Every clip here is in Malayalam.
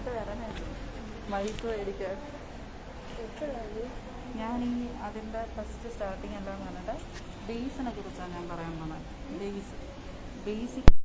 ഇങ്ങോട്ട് മേടിക്കാൻ ഞാൻ ഈ അതിന്റെ ഫസ്റ്റ് സ്റ്റാർട്ടിങ് എല്ലാം പറഞ്ഞിട്ട് ബേസിനെ കുറിച്ചാണ് ഞാൻ പറയാൻ പോകുന്നത് ബേസ് ബേസിക്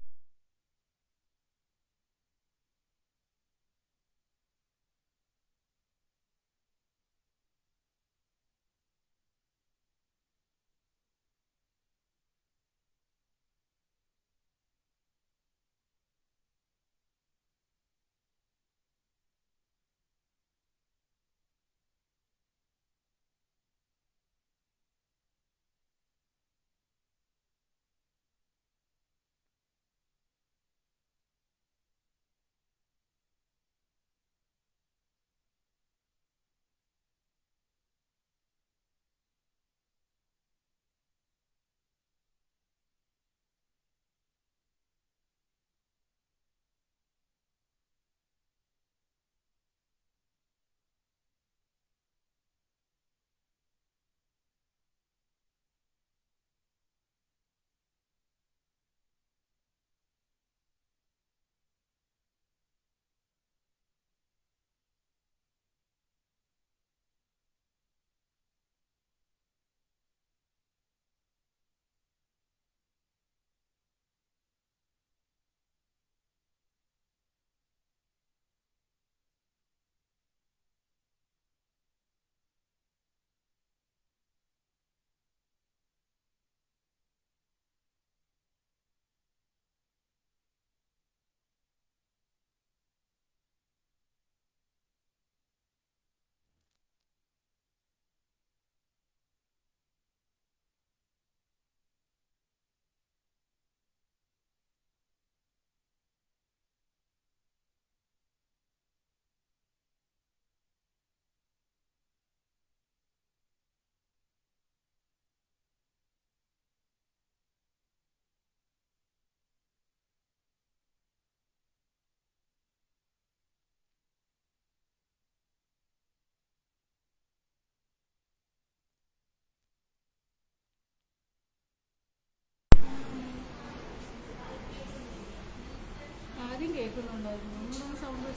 എല്ലാവർക്കും? സൗണ്ട്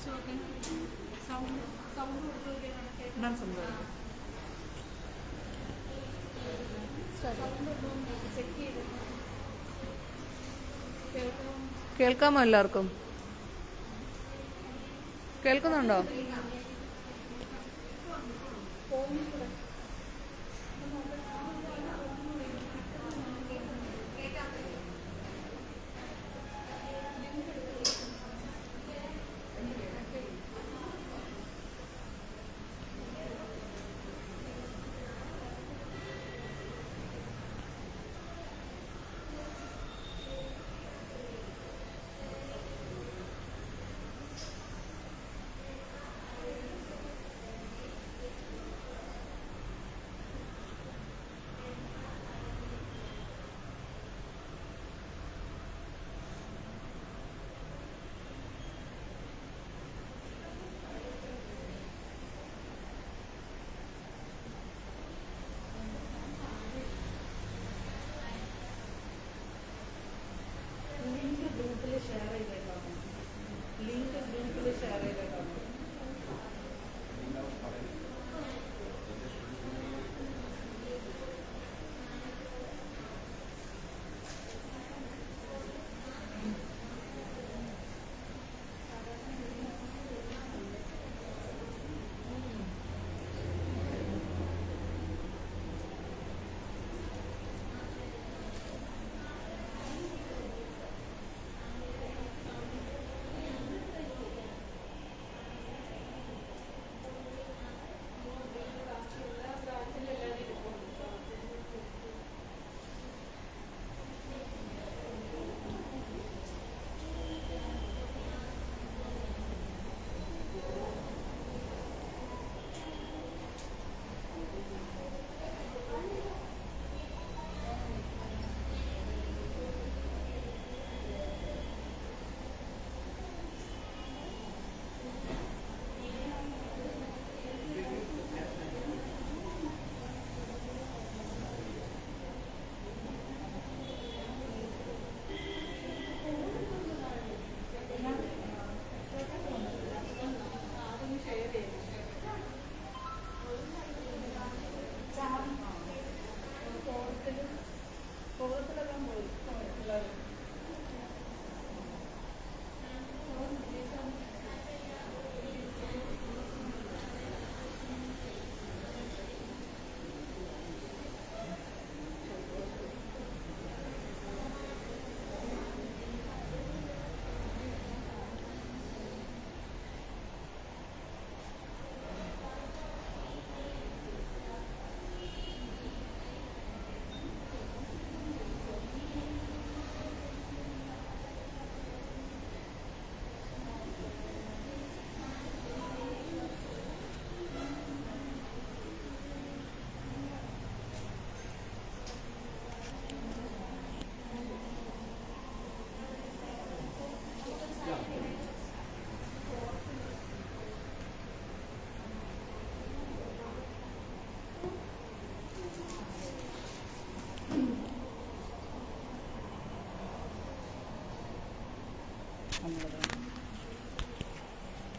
സൗണ്ട് സൗണ്ട് എന്താണ് സംഭവം check Elizabeth.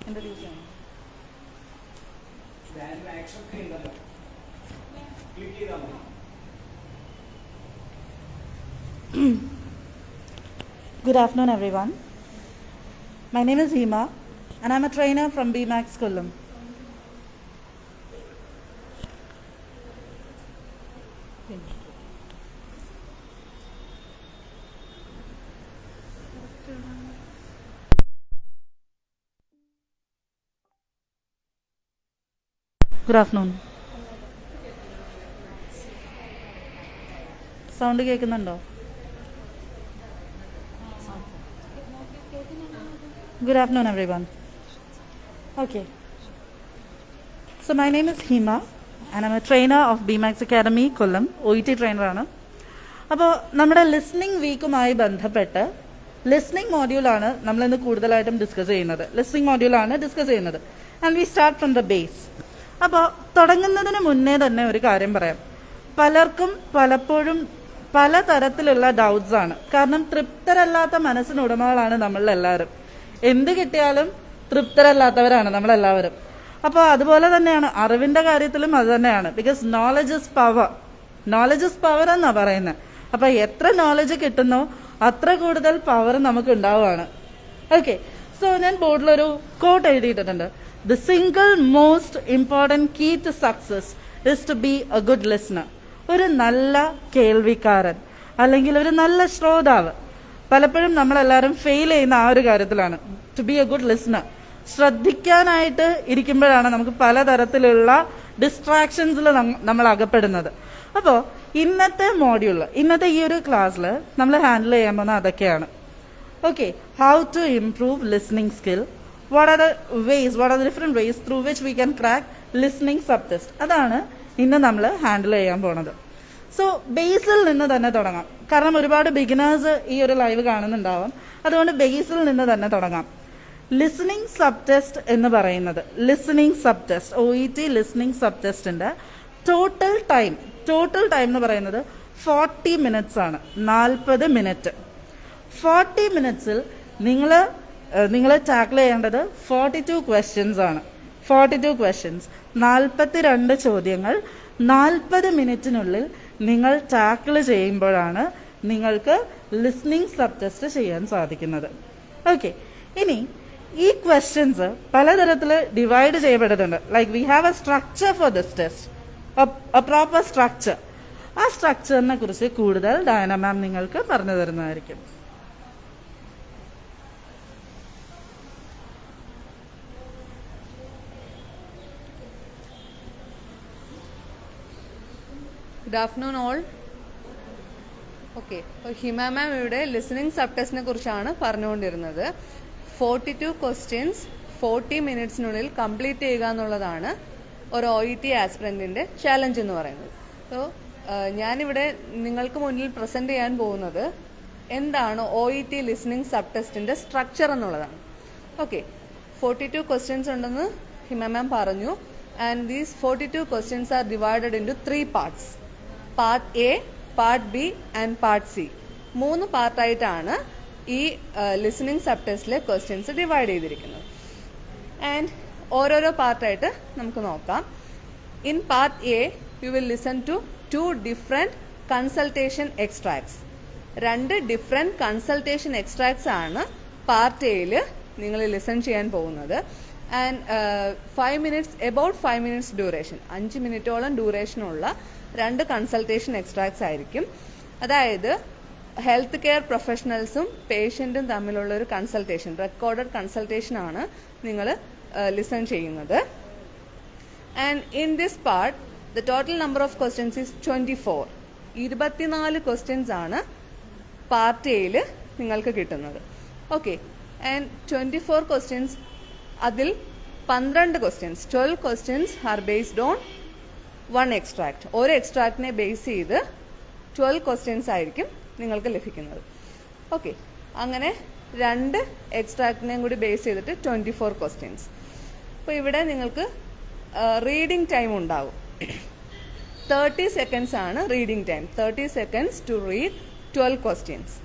Introduce him. Then. Click it on. Good afternoon, everyone. My name is Hema, and I'm a trainer from BMAX School. Good afternoon sound കേൾക്കുന്നുണ്ടോ? Good afternoon everyone okay so my name is Hima and I am a trainer of BMAX academy BMAX O E T ട്രെയിനറാണ് അപ്പോൾ നമ്മുടെ ലിസ്ണിംഗ് വീക്കുമായി ബന്ധപ്പെട്ട് ലിസ്ണിംഗ് മോഡ്യൂളാണ് നമ്മളിന്ന് കൂടുതലായിട്ടും ഡിസ്കസ് ചെയ്യുന്നത്. ലിസ്ണിംഗ് മോഡ്യൂളാണ് ഡിസ്കസ് ചെയ്യുന്നത്. And we start from the base അപ്പോൾ തുടങ്ങുന്നതിന് മുന്നേ തന്നെ ഒരു കാര്യം പറയാം. പലർക്കും പലപ്പോഴും പല തരത്തിലുള്ള ഡൗട്ട്സ് ആണ്. കാരണം തൃപ്തരല്ലാത്ത മനസ്സിന് ഉടമകളാണ് നമ്മളെല്ലാവരും. എന്ത് കിട്ടിയാലും തൃപ്തരല്ലാത്തവരാണ് നമ്മളെല്ലാവരും. അപ്പോൾ അതുപോലെ തന്നെയാണ് അറിവിന്റെ കാര്യത്തിലും അത് തന്നെയാണ്. Because knowledge is power knowledge is power എന്നാ പറയുന്നത് അപ്പൊ എത്ര നോളജ് കിട്ടുന്നോ അത്ര കൂടുതൽ പവർ നമുക്ക് ഉണ്ടാവുകയാണ്. ഓക്കെ സോ ഞാൻ ബോർഡിലൊരു കോട്ട് എഴുതിയിട്ടുണ്ട് the single most important key to success is to be a good listener ഒരു നല്ല കേൾവിക്കാരൻ അല്ലെങ്കിൽ ഒരു നല്ല ശ്രോതാവ്. പലപ്പോഴും നമ്മളെല്ലാവരും ഫെയിൽ ചെയ്യുന്ന ആ ഒരു കാര്യത്തിലാണ്. To be a good listener ശ്രദ്ധിക്കാനായിട്ട് ഇരിക്കുമ്പോഴാണ് നമുക്ക് പലതരത്തിലുള്ള ഡിസ്ട്രാക്ഷൻസിൽ നമ്മൾ അകപ്പെടുന്നത് അപ്പോൾ ഇന്നത്തെ മോഡ്യൂളിൽ ഇന്നത്തെ ഈ ഒരു ക്ലാസ്സിൽ നമ്മൾ ഹാൻഡിൽ ചെയ്യാൻ പോകുന്ന അതൊക്കെയാണ്. Okay how to improve listening skill what are the ways what are the different ways through which we can crack listening sub test അതാണ് ഇന്ന് നമ്മൾ ഹാൻഡിൽ ചെയ്യാൻ പോണത്. സോ ബേസിൽ നിന്ന് തന്നെ തുടങ്ങാം. കാരണം ഒരുപാട് ബിഗിനേഴ്സ് ഈ ഒരു ലൈവ് കാണുന്നുണ്ടാവും. അതുകൊണ്ട് ബേസിൽ നിന്ന് തന്നെ തുടങ്ങാം. ലിസ്ണിംഗ് സബ് ടെസ്റ്റ് എന്ന് പറയുന്നത് listening sub test O E T listening sub ടെസ്റ്റിന്റെ ടോട്ടൽ ടൈം ടോട്ടൽ ടൈം എന്ന് പറയുന്നത് ഫോർട്ടി മിനിറ്റ്സ് ആണ്. നാൽപ്പത് മിനിറ്റ് ഫോർട്ടി മിനിറ്റ്സിൽ നിങ്ങൾ നിങ്ങൾ ടാക്കിൾ ചെയ്യേണ്ടത് ഫോർട്ടി ടു ക്വസ്റ്റ്യൻസ് ആണ്. ഫോർട്ടി ടു ക്വസ്റ്റ്യൻസ് നാൽപ്പത്തി രണ്ട് ചോദ്യങ്ങൾ. നാൽപ്പത് മിനിറ്റിനുള്ളിൽ നിങ്ങൾ ടാക്കിൾ ചെയ്യുമ്പോഴാണ് നിങ്ങൾക്ക് ലിസ്ണിംഗ് സബ് ടെസ്റ്റ് ചെയ്യാൻ സാധിക്കുന്നത്. ഓക്കെ ഇനി ഈ ക്വസ്റ്റ്യൻസ് പലതരത്തിൽ ഡിവൈഡ് ചെയ്യപ്പെടുന്നുണ്ട് like we have a structure for this test a proper structure ആ സ്ട്രക്ചറിനെ കുറിച്ച് കൂടുതൽ ഡയന മാം നിങ്ങൾക്ക് പറഞ്ഞു തരുന്നതായിരിക്കും ഗുഡ് ആഫ്റ്റർനൂൺ ഓൾ ഓക്കെ അപ്പോൾ ഹിമ മാം ഇവിടെ ലിസണിങ് സബ് ടെസ്റ്റിനെ കുറിച്ചാണ് പറഞ്ഞുകൊണ്ടിരുന്നത്. ഫോർട്ടി ടു ക്വസ്റ്റ്യൻസ് ഫോർട്ടി മിനിറ്റ്സിനുള്ളിൽ കംപ്ലീറ്റ് ചെയ്യുക എന്നുള്ളതാണ് ഒരു ഒ ഇ ടി ആസ്പിറന്റിന്റെ ചാലഞ്ച് എന്ന് പറയുന്നത്. സോ ഞാനിവിടെ നിങ്ങൾക്ക് മുന്നിൽ പ്രസന്റ് ചെയ്യാൻ പോകുന്നത് എന്താണ് O E T listening sub ടെസ്റ്റിന്റെ സ്ട്രക്ചർ എന്നുള്ളതാണ്. ഓക്കെ ഫോർട്ടി ടു ക്വസ്റ്റ്യൻസ് ഉണ്ടെന്ന് ഹിമ മാം പറഞ്ഞു. And these forty two questions are divided in three parts part A part B and part C മൂന്ന് പാർട്ടായിട്ടാണ് ഈ ലിസണിങ് സബ് ടെസ്റ്റിലെ ക്വസ്റ്റ്യൻസ് ഡിവൈഡ് ചെയ്തിരിക്കുന്നത്. ആൻഡ് ഓരോരോ പാർട്ടായിട്ട് നമുക്ക് നോക്കാം. In part A you will listen to two different consultation extracts രണ്ട് ഡിഫറെന്റ് കൺസൾട്ടേഷൻ എക്സ്ട്രാക്ട്സ് ആണ് പാർട്ട് എയിൽ നിങ്ങൾ ലിസൺ ചെയ്യാൻ പോകുന്നത്. And five minutes about five minutes duration അഞ്ച് മിനിറ്റോളം ഡ്യൂറേഷനുള്ള രണ്ട് കൺസൾട്ടേഷൻ എക്സ്ട്രാക്ട്സ് ആയിരിക്കും. അതായത് ഹെൽത്ത് കെയർ പ്രൊഫഷണൽസും പേഷ്യന്റും തമ്മിലുള്ള ഒരു കൺസൾട്ടേഷൻ റെക്കോർഡഡ് കൺസൾട്ടേഷൻ ആണ് നിങ്ങൾ ലിസൺ ചെയ്യുന്നത്. And in this part the total number of questions is twenty four ഇരുപത്തിനാല് ക്വസ്റ്റ്യൻസ് ആണ് പാർട്ട് എയിൽ നിങ്ങൾക്ക് കിട്ടുന്നത്. Okay and twenty four questions അതിൽ പന്ത്രണ്ട് questions twelve questions are based on one extract ഒരു എക്സ്ട്രാക്റ്റിനെ ബേസ് ചെയ്ത് ട്വൽവ് ക്വസ്റ്റ്യൻസ് ആയിരിക്കും നിങ്ങൾക്ക് ലഭിക്കുന്നത്. ഓക്കെ അങ്ങനെ രണ്ട് എക്സ്ട്രാക്റ്റിനെയും കൂടി ബേസ് ചെയ്തിട്ട് ട്വന്റി ഫോർ ക്വസ്റ്റ്യൻസ് അപ്പോൾ ഇവിടെ നിങ്ങൾക്ക് റീഡിംഗ് ടൈം ഉണ്ടാവും. തേർട്ടി സെക്കൻഡ്സ് ആണ് reading time thirty seconds to read twelve questions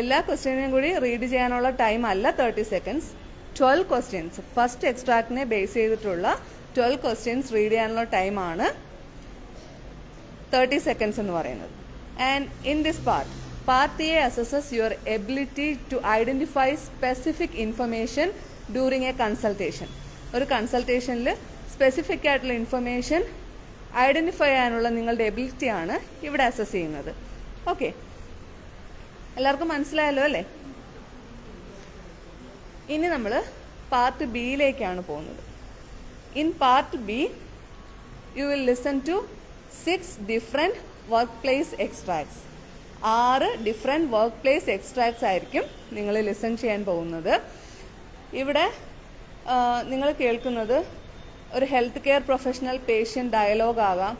എല്ലാ ക്വസ്റ്റ്യനും കൂടി റീഡ് ചെയ്യാനുള്ള ടൈം അല്ല thirty seconds twelve questions first എക്സ്ട്രാക്റ്റിനെ base ചെയ്തിട്ടുള്ള ട്വൽവ് ക്വസ്റ്റ്യൻസ് റീഡ് ചെയ്യാനുള്ള ടൈമാണ് തേർട്ടി സെക്കൻഡ്സ് എന്ന് പറയുന്നത്. And in this part part A assesses your ability to identify specific information during a consultation ഒരു കൺസൾട്ടേഷനിൽ സ്പെസിഫിക് ആയിട്ടുള്ള ഇൻഫർമേഷൻ ഐഡന്റിഫൈ ചെയ്യാനുള്ള നിങ്ങളുടെ എബിലിറ്റിയാണ് ഇവിടെ അസസ് ചെയ്യുന്നത്. ഓക്കെ എല്ലാവർക്കും മനസ്സിലായല്ലോ അല്ലേ? ഇനി നമ്മൾ പാർട്ട് ബിയിലേക്കാണ് പോകുന്നത്. In part B, you will listen to six different workplace extracts. ആറ് ഡിഫറെന്റ് വർക്ക് പ്ലേസ് എക്സ്ട്രാക്ട്സ് ആയിരിക്കും നിങ്ങൾ ലിസൺ ചെയ്യാൻ പോകുന്നത് ഇവിടെ നിങ്ങൾ കേൾക്കുന്നത് ഒരു health care professional patient dialogue ആവാം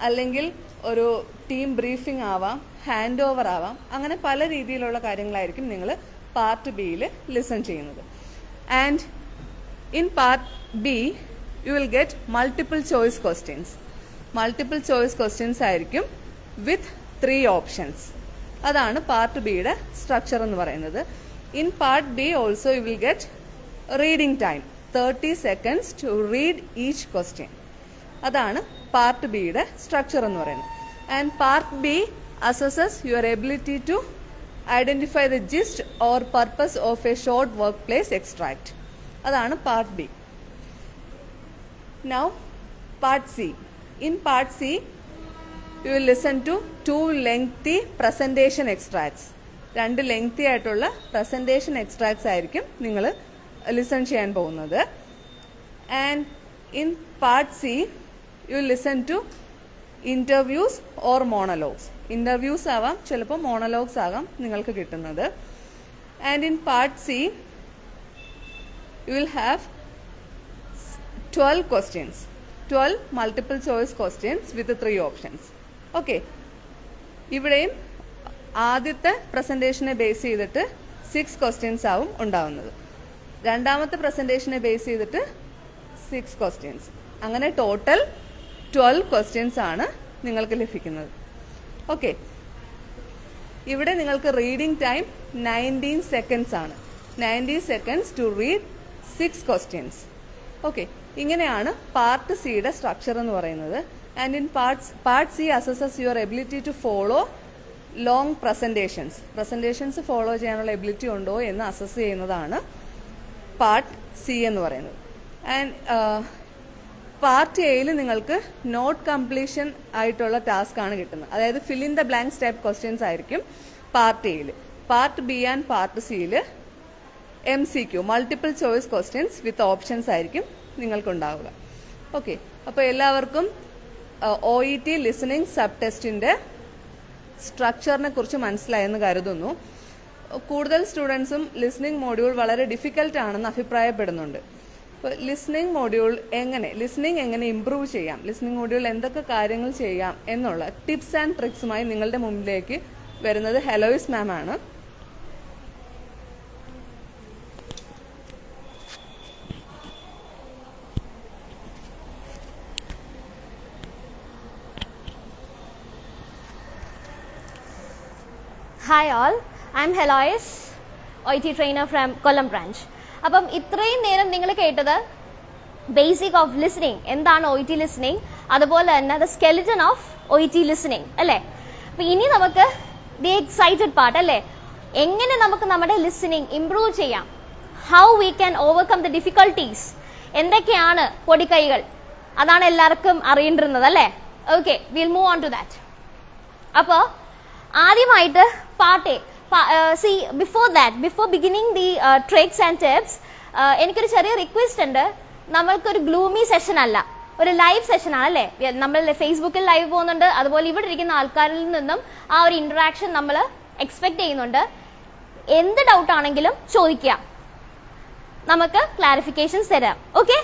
അല്ലെങ്കിൽ ഒരു ടീം ബ്രീഫിംഗ് ആവാം ഹാൻഡ് ഓവർ ആവാം അങ്ങനെ പല രീതിയിലുള്ള കാര്യങ്ങളായിരിക്കും നിങ്ങൾ പാർട്ട് ബിയിൽ ലിസൺ ചെയ്യുന്നത് and in part B you will get multiple choice questions multiple choice questions ആയിരിക്കും വിത്ത് ത്രീ ഓപ്ഷൻസ് അതാണ് പാർട്ട് ബിയുടെ സ്ട്രക്ചർ എന്ന് പറയുന്നത്. In part B also you will get reading time thirty seconds to read each question അതാണ് പാർട്ട് ബിയുടെ സ്ട്രക്ചർ എന്ന് പറയുന്നത്. And part B assesses your ability to identify the gist or purpose of a short workplace extract അതാണ് part B now part C. In part C, you will listen to two lengthy presentation extracts. രണ്ട് ലെങ്തി ആയിട്ടുള്ള പ്രസന്റേഷൻ എക്സ്ട്രാക്ട്സ് ആയിരിക്കും നിങ്ങൾ ലിസൺ ചെയ്യാൻ പോകുന്നത് and in part C you listen to interviews or monologues interviews ആവാം ചിലപ്പോൾ മോണലോഗ്സ് ആകാം നിങ്ങൾക്ക് കിട്ടുന്നത് and in part C you will have twelve questions twelve multiple choice questions with three options okay ഇവിടെയും ആദ്യത്തെ പ്രസന്റേഷനെ ബേസ് ചെയ്തിട്ട് സിക്സ് ക്വസ്റ്റ്യൻസ് ആവും ഉണ്ടാവുന്നത്. രണ്ടാമത്തെ പ്രസന്റേഷനെ ബേസ് ചെയ്തിട്ട് സിക്സ് ക്വസ്റ്റ്യൻസ് അങ്ങനെ ടോട്ടൽ ട്വൽവ് ക്വസ്റ്റ്യൻസ് ആണ് നിങ്ങൾക്ക് ലഭിക്കുന്നത്. ഓക്കെ ഇവിടെ നിങ്ങൾക്ക് റീഡിംഗ് ടൈം നയന്റീൻ സെക്കൻഡ്സ് ആണ്. Nineteen seconds to read six questions okay ഇങ്ങനെയാണ് പാർട്ട് സിയുടെ സ്ട്രക്ചർ എന്ന് പറയുന്നത്. And in parts part C assesses your ability to follow long presentations presentations follow ചെയ്യാനുള്ള എബിലിറ്റി ഉണ്ടോ എന്ന് അസസ് ചെയ്യുന്നതാണ് പാർട്ട് സി എന്ന് പറയുന്നത്. ആൻഡ് പാർട്ട് എയിൽ നിങ്ങൾക്ക് നോട്ട് കംപ്ലീഷൻ ആയിട്ടുള്ള ടാസ്ക് ആണ് കിട്ടുന്നത്. അതായത് fill in the blank step questions ആയിരിക്കും പാർട്ട് എയിൽ പാർട്ട് ബി ആൻഡ് പാർട്ട് സിയിൽ M C Q multiple choice questions with options ആയിരിക്കും നിങ്ങൾക്കുണ്ടാവുക. ഓക്കെ അപ്പോൾ എല്ലാവർക്കും O E T listening sub ടെസ്റ്റിന്റെ സ്ട്രക്ചറിനെ കുറിച്ച് മനസ്സിലായെന്ന് കരുതുന്നു. കൂടുതൽ സ്റ്റുഡൻസും ലിസണിംഗ് മോഡ്യൂൾ വളരെ ഡിഫിക്കൽട്ട് ആണെന്ന് അഭിപ്രായപ്പെടുന്നുണ്ട്. അപ്പോൾ ലിസണിംഗ് മോഡ്യൂൾ എങ്ങനെ ലിസണിംഗ് എങ്ങനെ ഇമ്പ്രൂവ് ചെയ്യാം ലിസണിംഗ് മോഡ്യൂൾ എന്തൊക്കെ കാര്യങ്ങൾ ചെയ്യാം എന്നുള്ള ടിപ്സ് ആൻഡ് ട്രിക്സുമായി നിങ്ങളുടെ മുമ്പിലേക്ക് വരുന്നത് ഹെലോയിസ് മാം ആണ്. Hi all I am Heloise O T trainer from Kollam branch അപ്പം ഇത്രയും നേരം നിങ്ങൾ കേട്ടത് ബേസിക് ഓഫ് ലിസണിങ് എന്താണ് ഒ ടി ലിസണിങ് അതുപോലെ തന്നെ the skeleton of O T listening അല്ലേ? അപ്പം ഇനി നമുക്ക് ദി എക്സൈറ്റഡ് പാർട്ട് അല്ലേ? എങ്ങനെ നമുക്ക് നമ്മുടെ ലിസണിങ് ഇംപ്രൂവ് ചെയ്യാം? How we can overcome the difficulties എന്തൊക്കെയാണ് പൊടിക്കൈകൾ? അതാണ് എല്ലാവർക്കും അറിയേണ്ടിരുന്നത് അല്ലേ? Okay will move on to that അപ്പോൾ ആദ്യമായിട്ട് part A C before that before beginning the tricks and tips എനിക്കൊരു ചെറിയ റിക്വസ്റ്റ് ഉണ്ട്. നമ്മൾക്കൊരു ഗ്ലൂമി സെഷൻ അല്ല. ഒരു ലൈവ് സെഷൻ ആണ് അല്ലേ? നമ്മൾ ഫേസ്ബുക്കിൽ ലൈവ് പോകുന്നുണ്ട്. അതുപോലെ ഇവിടെ ഇരിക്കുന്ന ആൾക്കാരിൽ നിന്നും ആ ഒരു ഇന്ററാക്ഷൻ നമ്മൾ എക്സ്പെക്ട് ചെയ്യുന്നുണ്ട്. എന്ത് ഡൗട്ട് ആണെങ്കിലും ചോദിക്കാം നമുക്ക് ക്ലാരിഫിക്കേഷൻസ് തരാം. ഓക്കെ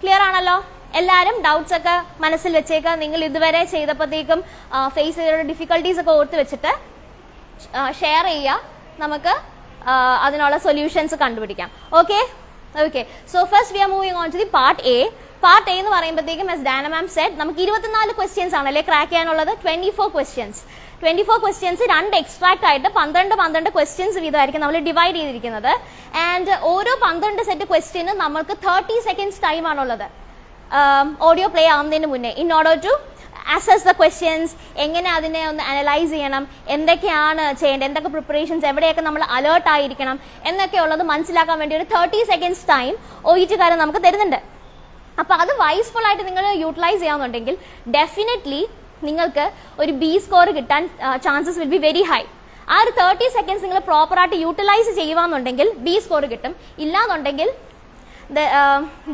ക്ലിയർ ആണല്ലോ? എല്ലാവരും ഡൗട്ട്സ് ഒക്കെ മനസ്സിൽ വെച്ചേക്കുക നിങ്ങൾ ഇതുവരെ ചെയ്തപ്പോഴത്തേക്കും ഫേസ് ചെയ്ത ഡിഫിക്കൽട്ടീസ് ഒക്കെ ഓർത്ത് വെച്ചിട്ട് ഷെയർ ചെയ്യുക നമുക്ക് അതിനുള്ള സൊല്യൂഷൻസ് കണ്ടുപിടിക്കാം. Okay okay so first we are moving on to the part A part A എന്ന് പറയുമ്പോഴത്തേക്കും എസ് ഡാന മാം സെഡ് നമുക്ക് ഇരുപത്തിനാല് ക്വസ്റ്റ്യൻസ് ആണ് അല്ലെ? ക്രാക്ക് ചെയ്യാനുള്ളത്. Twenty four questions twenty four questions രണ്ട് എക്സ്ട്രാക്ട് ആയിട്ട് പന്ത്രണ്ട് പന്ത്രണ്ട് ക്വസ്റ്റ്യൻസ് വീതമായിരിക്കും നമ്മൾ ഡിവൈഡ് ചെയ്തിരിക്കുന്നത്. ആൻഡ് ഓരോ പന്ത്രണ്ട് സെറ്റ് ക്വസ്റ്റ്യനും നമുക്ക് തേർട്ടി സെക്കൻഡ്സ് ടൈം ആണുള്ളത്. ഓഡിയോ പ്ലേ ആവുന്നതിന് മുന്നേ. In order to assess the questions എങ്ങനെ അതിനെ ഒന്ന് അനലൈസ് ചെയ്യണം എന്തൊക്കെയാണ് ചെയ്യേണ്ടത് എന്തൊക്കെ പ്രിപ്പറേഷൻസ് എവിടെയൊക്കെ നമ്മൾ അലേർട്ട് ആയിരിക്കണം എന്നൊക്കെ ഉള്ളത് മനസ്സിലാക്കാൻ വേണ്ടി ഒരു തേർട്ടി സെക്കൻഡ്സ് ടൈം ഒ നമുക്ക് തരുന്നുണ്ട്. അപ്പൊ അത് വൈസ്ഫുൾ ആയിട്ട് നിങ്ങൾ യൂട്ടിലൈസ് ചെയ്യാന്നുണ്ടെങ്കിൽ ഡെഫിനറ്റ്ലി നിങ്ങൾക്ക് ഒരു ബി സ്കോർ കിട്ടാൻ chances will be very high ആ ഒരു തേർട്ടി സെക്കൻഡ്സ് നിങ്ങൾ പ്രോപ്പറായിട്ട് യൂട്ടിലൈസ് ചെയ്യുവാന്നുണ്ടെങ്കിൽ ബി സ്കോർ കിട്ടും. ഇല്ലാന്നുണ്ടെങ്കിൽ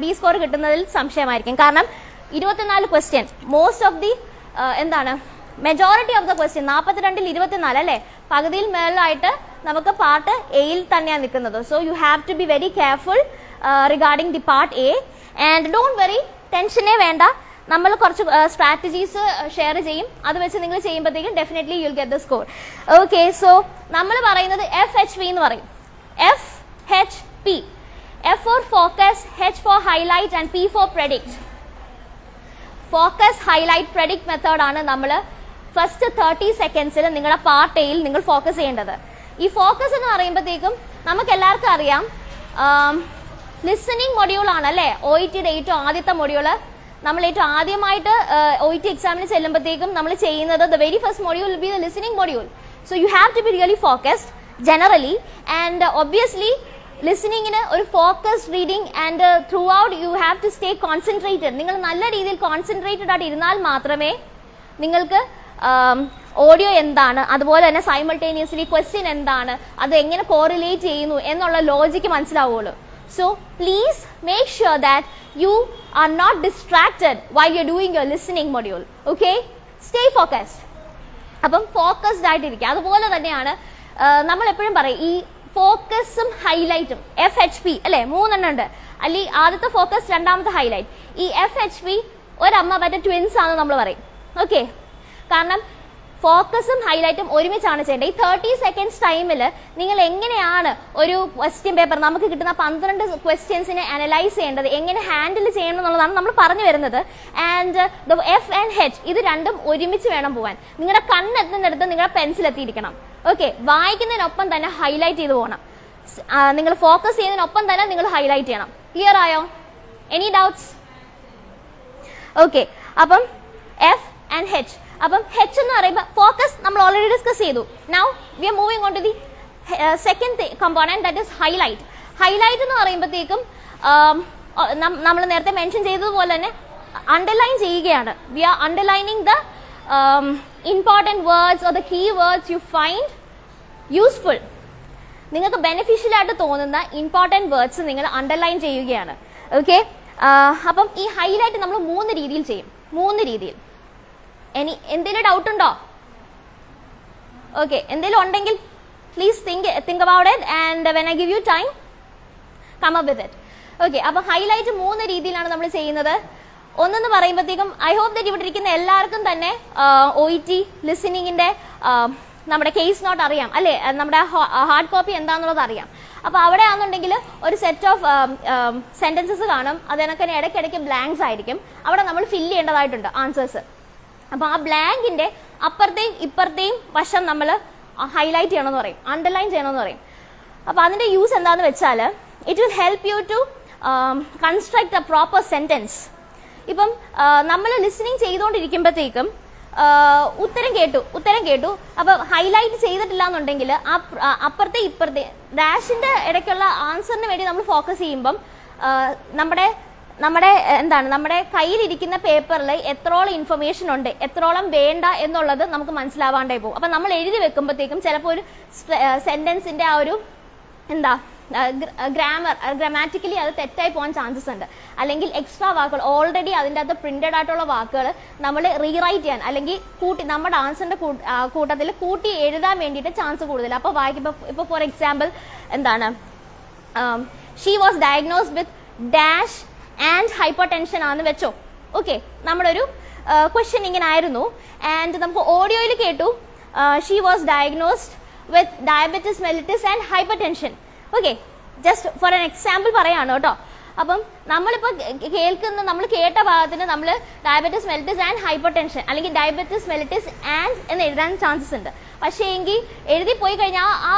ബി സ്കോർ കിട്ടുന്നതിൽ സംശയമായിരിക്കും. കാരണം ഇരുപത്തിനാല് ക്വസ്റ്റ്യൻ മോസ്റ്റ് ഓഫ് ദി എന്താണ്? മെജോറിറ്റി ഓഫ് ദ ക്വസ്റ്റ്യൻ നാൽപ്പത്തിരണ്ടിൽ ഇരുപത്തിനാല് അല്ലേ? പകുതിയിൽ മേളിലായിട്ട് നമുക്ക് പാർട്ട് എയിൽ തന്നെയാണ് നിൽക്കുന്നത്. So you have to be very careful regarding the part A and don't worry ടെൻഷനേ വേണ്ട. നമ്മൾ കുറച്ച് സ്ട്രാറ്റജീസ് ഷെയർ ചെയ്യും. അത് വെച്ച് നിങ്ങൾ ചെയ്യുമ്പോഴത്തേക്കും definitely you'll get the score okay so നമ്മൾ പറയുന്നത് എഫ് എച്ച് പി എന്ന് പറയും. F H P F for focus H for highlight and P for predict focus highlight predict ആണ് നമ്മൾ ഫസ്റ്റ് തേർട്ടി സെക്കൻഡ്സിൽ നിങ്ങളുടെ പാർട്ട് എയിൽ നിങ്ങൾ ഫോക്കസ് ചെയ്യേണ്ടത്. ഈ ഫോക്കസ് എന്ന് പറയുമ്പോഴത്തേക്കും നമുക്ക് എല്ലാവർക്കും അറിയാം ലിസണിങ് മൊഡ്യൂൾ ആണ് അല്ലേ? ഒ ഇ ടിയുടെ ഏറ്റവും ആദ്യത്തെ മൊഡ്യൂൾ നമ്മൾ ഏറ്റവും ആദ്യമായിട്ട് ഒ ഇ ടി എക്സാമിന് ചെല്ലുമ്പോഴത്തേക്കും നമ്മൾ ചെയ്യുന്നത് the very first module will be the listening module so you have to be really focused generally and obviously ലിസണിങ്ങിന് ഒരു focus reading and throughout you have to stay concentrated നിങ്ങൾ നല്ല രീതിയിൽ കോൺസെൻട്രേറ്റഡ് ആയിട്ട് ഇരുന്നാൽ മാത്രമേ നിങ്ങൾക്ക് ഓഡിയോ എന്താണ് അതുപോലെ തന്നെ സൈമൾട്ടേനിയസ്ലി ക്വസ്റ്റ്യൻ എന്താണ് അത് എങ്ങനെ കോറിലേറ്റ് ചെയ്യുന്നു എന്നുള്ള ലോജിക്ക് മനസ്സിലാവുള്ളൂ. So please make sure that you are not distracted why you doing your listening module okay stay focused അപ്പം ഫോക്കസ്ഡ് ആയിട്ടിരിക്കുക. അതുപോലെ തന്നെയാണ് നമ്മൾ എപ്പോഴും പറയും ഈ ഫോക്കസും ഹൈലൈറ്റും. എഫ് എച്ച് പി അല്ലെ? മൂന്നെണ്ണം ഉണ്ട്. അല്ലെ ആദ്യത്തെ ഫോക്കസ് രണ്ടാമത്തെ ഹൈലൈറ്റ്. ഈ എഫ് എച്ച് പി ഒരമ്മ പറ്റ ട്വിൻസ് ആണെന്ന് നമ്മൾ പറയും. ഓക്കെ കാരണം ഫോക്കസും ഹൈലൈറ്റും ഒരുമിച്ചാണ് ചെയ്യേണ്ടത്. ഈ തേർട്ടി സെക്കൻഡ്സ് ടൈമിൽ നിങ്ങൾ എങ്ങനെയാണ് ഒരു ക്വസ്റ്റ്യൻ പേപ്പർ നമുക്ക് കിട്ടുന്ന പന്ത്രണ്ട് ക്വസ്റ്റ്യൻസിനെ അനലൈസ് ചെയ്യേണ്ടത് എങ്ങനെ ഹാൻഡിൽ ചെയ്യണം എന്നുള്ളതാണ് നമ്മൾ പറഞ്ഞു വരുന്നത്. And the F and H ഇത് രണ്ടും ഒരുമിച്ച് വേണം പോകാൻ നിങ്ങളുടെ കണ്ണെത്തുന്നിടത്ത് നിങ്ങളുടെ പെൻസിൽ എത്തിയിരിക്കണം. ഓക്കെ വായിക്കുന്നതിനൊപ്പം തന്നെ ഹൈലൈറ്റ് ചെയ്ത് പോകണം. നിങ്ങൾ ഫോക്കസ് ചെയ്യുന്നതിനൊപ്പം തന്നെ നിങ്ങൾ ഹൈലൈറ്റ് ചെയ്യണം. ക്ലിയർ ആയോ? എനി ഡൗട്ട്സ് ഓക്കെ അപ്പം എഫ് ആൻഡ് ഹെച്ച് അപ്പം ഹെച്ച് എന്ന് പറയുമ്പോൾ ഫോക്കസ് നമ്മൾ ഓൾറെഡി ഡിസ്കസ് ചെയ്തു. Now we are moving on to the second component that is highlight highlight എന്ന് പറയുമ്പോഴത്തേക്കും നമ്മൾ നേരത്തെ മെൻഷൻ ചെയ്തതുപോലെ തന്നെ അണ്ടർലൈൻ ചെയ്യുകയാണ്. We are underlining the important words or the key words you find useful നിങ്ങൾക്ക് ബെനിഫിഷ്യൽ ആയിട്ട് തോന്നുന്ന ഇമ്പോർട്ടന്റ് വേർഡ്സ് നിങ്ങൾ അണ്ടർലൈൻ ചെയ്യുകയാണ്. ഓക്കെ അപ്പം ഈ ഹൈലൈറ്റ് നമ്മൾ മൂന്ന് രീതിയിൽ ചെയ്യും. മൂന്ന് രീതിയിൽ. ഇനി എന്തെങ്കിലും ഡൗട്ട് ഉണ്ടോ? ഓക്കെ എന്തെങ്കിലും ഉണ്ടെങ്കിൽ please think think about it and when I give you time come up with it okay അപ്പൊ ഹൈലൈറ്റ് മൂന്ന് രീതിയിലാണ് നമ്മൾ ചെയ്യുന്നത്. ഒന്നെന്ന് പറയുമ്പോഴത്തേക്കും ഐ ഹോപ്പ് ദറ്റ് ഇവിടെ ഇരിക്കുന്ന എല്ലാവർക്കും തന്നെ ഒ ഇ ടി ലിസണിങ്ങിന്റെ നമ്മുടെ കേസ് നോട്ട് അറിയാം. അല്ലേ? നമ്മുടെ ഹാർഡ് കോപ്പി എന്താണെന്നുള്ളത് അറിയാം. അപ്പൊ അവിടെ ആണെന്നുണ്ടെങ്കിൽ ഒരു സെറ്റ് ഓഫ് സെന്റൻസസ് കാണും. അതിനൊക്കെ ഇടയ്ക്കിടയ്ക്ക് ബ്ലാങ്ക്സ് ആയിരിക്കും. അവിടെ നമ്മൾ ഫില്ല് ചെയ്യേണ്ടതായിട്ടുണ്ട് ആൻസേഴ്സ് അപ്പൊ ആ ബ്ലാങ്കിന്റെ അപ്പുറത്തെയും ഇപ്പുറത്തെയും വശം നമ്മൾ ഹൈലൈറ്റ് ചെയ്യണമെന്ന് പറയും അണ്ടർലൈൻ ചെയ്യണമെന്ന് പറയും. അപ്പൊ അതിന്റെ യൂസ് എന്താണെന്ന് വെച്ചാൽ it will help you to construct a proper sentence ഇപ്പം നമ്മൾ ലിസണിങ് ചെയ്തുകൊണ്ടിരിക്കുമ്പോഴത്തേക്കും ഉത്തരം കേട്ടു ഉത്തരം കേട്ടു. അപ്പൊ ഹൈലൈറ്റ് ചെയ്തിട്ടില്ല എന്നുണ്ടെങ്കിൽ ആ അപ്പുറത്തെ ഇപ്പുറത്തെ ഡാഷിന്റെ ഇടയ്ക്കുള്ള ആൻസറിന് വേണ്ടി നമ്മൾ ഫോക്കസ് ചെയ്യുമ്പം നമ്മുടെ നമ്മുടെ എന്താണ് നമ്മുടെ കയ്യിലിരിക്കുന്ന പേപ്പറിൽ എത്രോളം ഇൻഫർമേഷൻ ഉണ്ട് എത്രോളം വേണ്ട എന്നുള്ളത് നമുക്ക് മനസ്സിലാവാണ്ടേ പോകും. അപ്പം നമ്മൾ എഴുതി വെക്കുമ്പോഴത്തേക്കും ചിലപ്പോൾ ഒരു സെന്റൻസിന്റെ ആ ഒരു എന്താ ഗ്രാമർ ഗ്രാമാറ്റിക്കലി അത് തെറ്റായി പോകാൻ ചാൻസസ് ഉണ്ട്. അല്ലെങ്കിൽ എക്സ്ട്രാ വാക്കുകൾ ഓൾറെഡി അതിന്റെ അകത്ത് പ്രിന്റഡ് ആയിട്ടുള്ള വാക്കുകൾ നമ്മൾ റീറൈറ്റ് ചെയ്യാൻ അല്ലെങ്കിൽ കൂട്ടി നമ്മുടെ ആൻസറിന്റെ കൂട്ടത്തിൽ കൂട്ടി എഴുതാൻ വേണ്ടിയിട്ട് ചാൻസ് കൂടുതൽ. അപ്പോൾ വായിക്കുമ്പോൾ ഇപ്പോൾ ഫോർ എക്സാമ്പിൾ എന്താണ് she was diagnose with dash and hypertension ആണെന്ന് വെച്ചോ. ഓക്കെ നമ്മുടെ ഒരു ക്വസ്റ്റ്യൻ ഇങ്ങനെ ആയിരുന്നു ആൻഡ് നമുക്ക് ഓഡിയോയിൽ കേട്ടു. She was diagnosed with diabetes mellitus and hypertension okay just for an example പറയാണ് കേട്ടോ. അപ്പം നമ്മളിപ്പോൾ കേൾക്കുന്ന നമ്മൾ കേട്ട ഭാഗത്തിന് നമ്മൾ diabetes mellitus and hypertension അല്ലെങ്കിൽ ഡയബറ്റിസ് മെലിറ്റിസ് ആൻഡ് എന്ന് എഴുതാൻ ചാൻസസ് ഉണ്ട്. പക്ഷേ എങ്കിൽ എഴുതി പോയി കഴിഞ്ഞാൽ ആ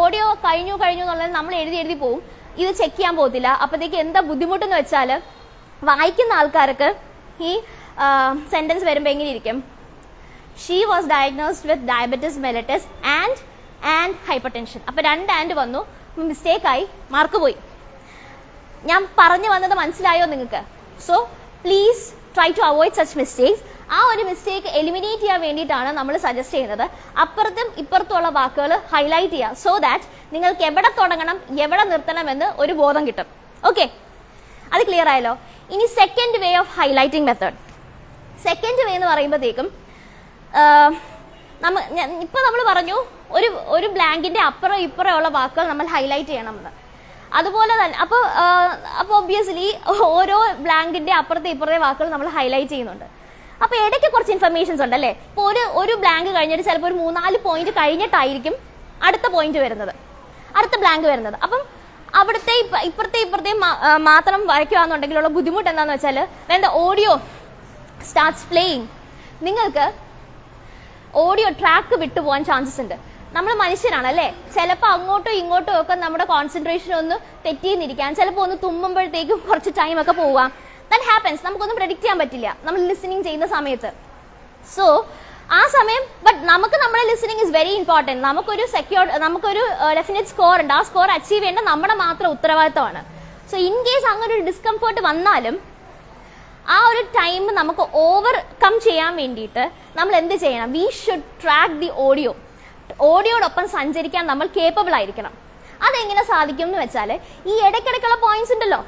ഓഡിയോ കഴിഞ്ഞു കഴിഞ്ഞു എന്നുള്ളത് നമ്മൾ എഴുതി എഴുതി പോവും. ഇത് ചെക്ക് ചെയ്യാൻ പോകത്തില്ല. അപ്പോഴത്തേക്ക് എന്താ ബുദ്ധിമുട്ടെന്ന് വെച്ചാൽ വായിക്കുന്ന ആൾക്കാർക്ക് ഈ സെന്റൻസ് വരുമ്പോൾ എങ്ങനെ ഇരിക്കും? She was diagnosed with diabetes mellitus and and hypertension അപ്പൊ രണ്ട് ആൻഡ് വന്നു. മിസ്റ്റേക്കായി മാർക്ക് പോയി. ഞാൻ പറഞ്ഞു വന്നത് മനസ്സിലായോ നിങ്ങൾക്ക്? So please try to avoid such mistakes ആ ഒരു മിസ്റ്റേക്ക് എലിമിനേറ്റ് ചെയ്യാൻ വേണ്ടിയിട്ടാണ് നമ്മൾ സജസ്റ്റ് ചെയ്യുന്നത്. അപ്പുറത്തും ഇപ്പുറത്തുള്ള വാക്കുകൾ ഹൈലൈറ്റ് ചെയ്യുക സോ ദാറ്റ് നിങ്ങൾക്ക് എവിടെ തുടങ്ങണം എവിടെ നിർത്തണം എന്ന് ഒരു ബോധം കിട്ടും. ഓക്കെ അത് ക്ലിയർ ആയല്ലോ? ഇനി second way of highlighting method second way എന്ന് പറയുമ്പോഴത്തേക്കും നമ്മ ഇപ്പൊ നമ്മൾ പറഞ്ഞു ഒരു ഒരു ബ്ലാങ്കിന്റെ അപ്പുറം ഇപ്പുറം ഉള്ള വാക്കുകൾ നമ്മൾ ഹൈലൈറ്റ് ചെയ്യണമെന്ന്. അതുപോലെ തന്നെ അപ്പോൾ അപ്പോൾ ഒബ്വിയസ്ലി ഓരോ ബ്ലാങ്കിന്റെ അപ്പുറത്തെ ഇപ്പുറത്തെ വാക്കുകൾ നമ്മൾ ഹൈലൈറ്റ് ചെയ്യുന്നുണ്ട്. അപ്പൊ ഇടയ്ക്ക് കുറച്ച് ഇൻഫർമേഷൻസ് ഉണ്ട് അല്ലേ? ഇപ്പോൾ ഒരു ഒരു ബ്ലാങ്ക് കഴിഞ്ഞിട്ട് ചിലപ്പോൾ ഒരു മൂന്നാൽ പോയിന്റ് കഴിഞ്ഞിട്ടായിരിക്കും അടുത്ത പോയിന്റ് വരുന്നത്. അടുത്ത ബ്ലാങ്ക് വരുന്നത്. അപ്പം അവിടുത്തെ ഇപ്പുറത്തെ ഇപ്പുറത്തെ മാത്രം വരയ്ക്കുകയാണെന്നുണ്ടെങ്കിലുള്ള ബുദ്ധിമുട്ട് എന്താണെന്ന് വെച്ചാൽ വേണ്ട ഓഡിയോ സ്റ്റാർട്ട്സ് പ്ലേയിങ് നിങ്ങൾക്ക് ഓഡിയോ ട്രാക്ക് വിട്ടുപോകാൻ ചാൻസസ് ഉണ്ട്. നമ്മൾ മനുഷ്യരാണ് അല്ലേ ചിലപ്പോൾ അങ്ങോട്ടും ഇങ്ങോട്ടും ഒക്കെ നമ്മുടെ കോൺസെൻട്രേഷൻ ഒന്ന് തെറ്റിയെന്നിരിക്കാൻ ചിലപ്പോൾ ഒന്ന് തുമ്മുമ്പോഴത്തേക്കും കുറച്ച് ടൈം ഒക്കെ പോവാം. ദാറ്റ് ഹാപ്പൻസ് നമുക്കൊന്നും പ്രഡിക്റ്റ് ചെയ്യാൻ പറ്റില്ല. നമ്മൾ ലിസണിങ് ചെയ്യുന്ന സമയത്ത്. സോ ആ സമയം ബട്ട് നമുക്ക് നമ്മുടെ ലിസണിങ് ഇസ് വെരി ഇമ്പോർട്ടന്റ് നമുക്കൊരു സെക്യൂർ നമുക്കൊരു ഡെഫിനറ്റ് സ്കോർ ഉണ്ട്. ആ സ്കോർ അച്ചീവ് ചെയ്യേണ്ട നമ്മുടെ മാത്രം ഉത്തരവാദിത്തമാണ്. സോ ഇൻ കേസ് അങ്ങനെ ഒരു ഡിസ്കംഫേർട്ട് വന്നാലും ആ ഒരു ടൈം നമുക്ക് ഓവർകം ചെയ്യാൻ വേണ്ടിയിട്ട് നമ്മൾ എന്ത് ചെയ്യണം? We should track the audio ഓഡിയോടൊപ്പം സഞ്ചരിക്കാൻ നമ്മൾ കേപ്പബിൾ ആയിരിക്കണം. അതെങ്ങനെ സാധിക്കും എന്ന് വെച്ചാൽ ഈ ഇടയ്ക്കിടയ്ക്കുള്ള പോയിന്റ്സ് ഉണ്ടല്ലോ.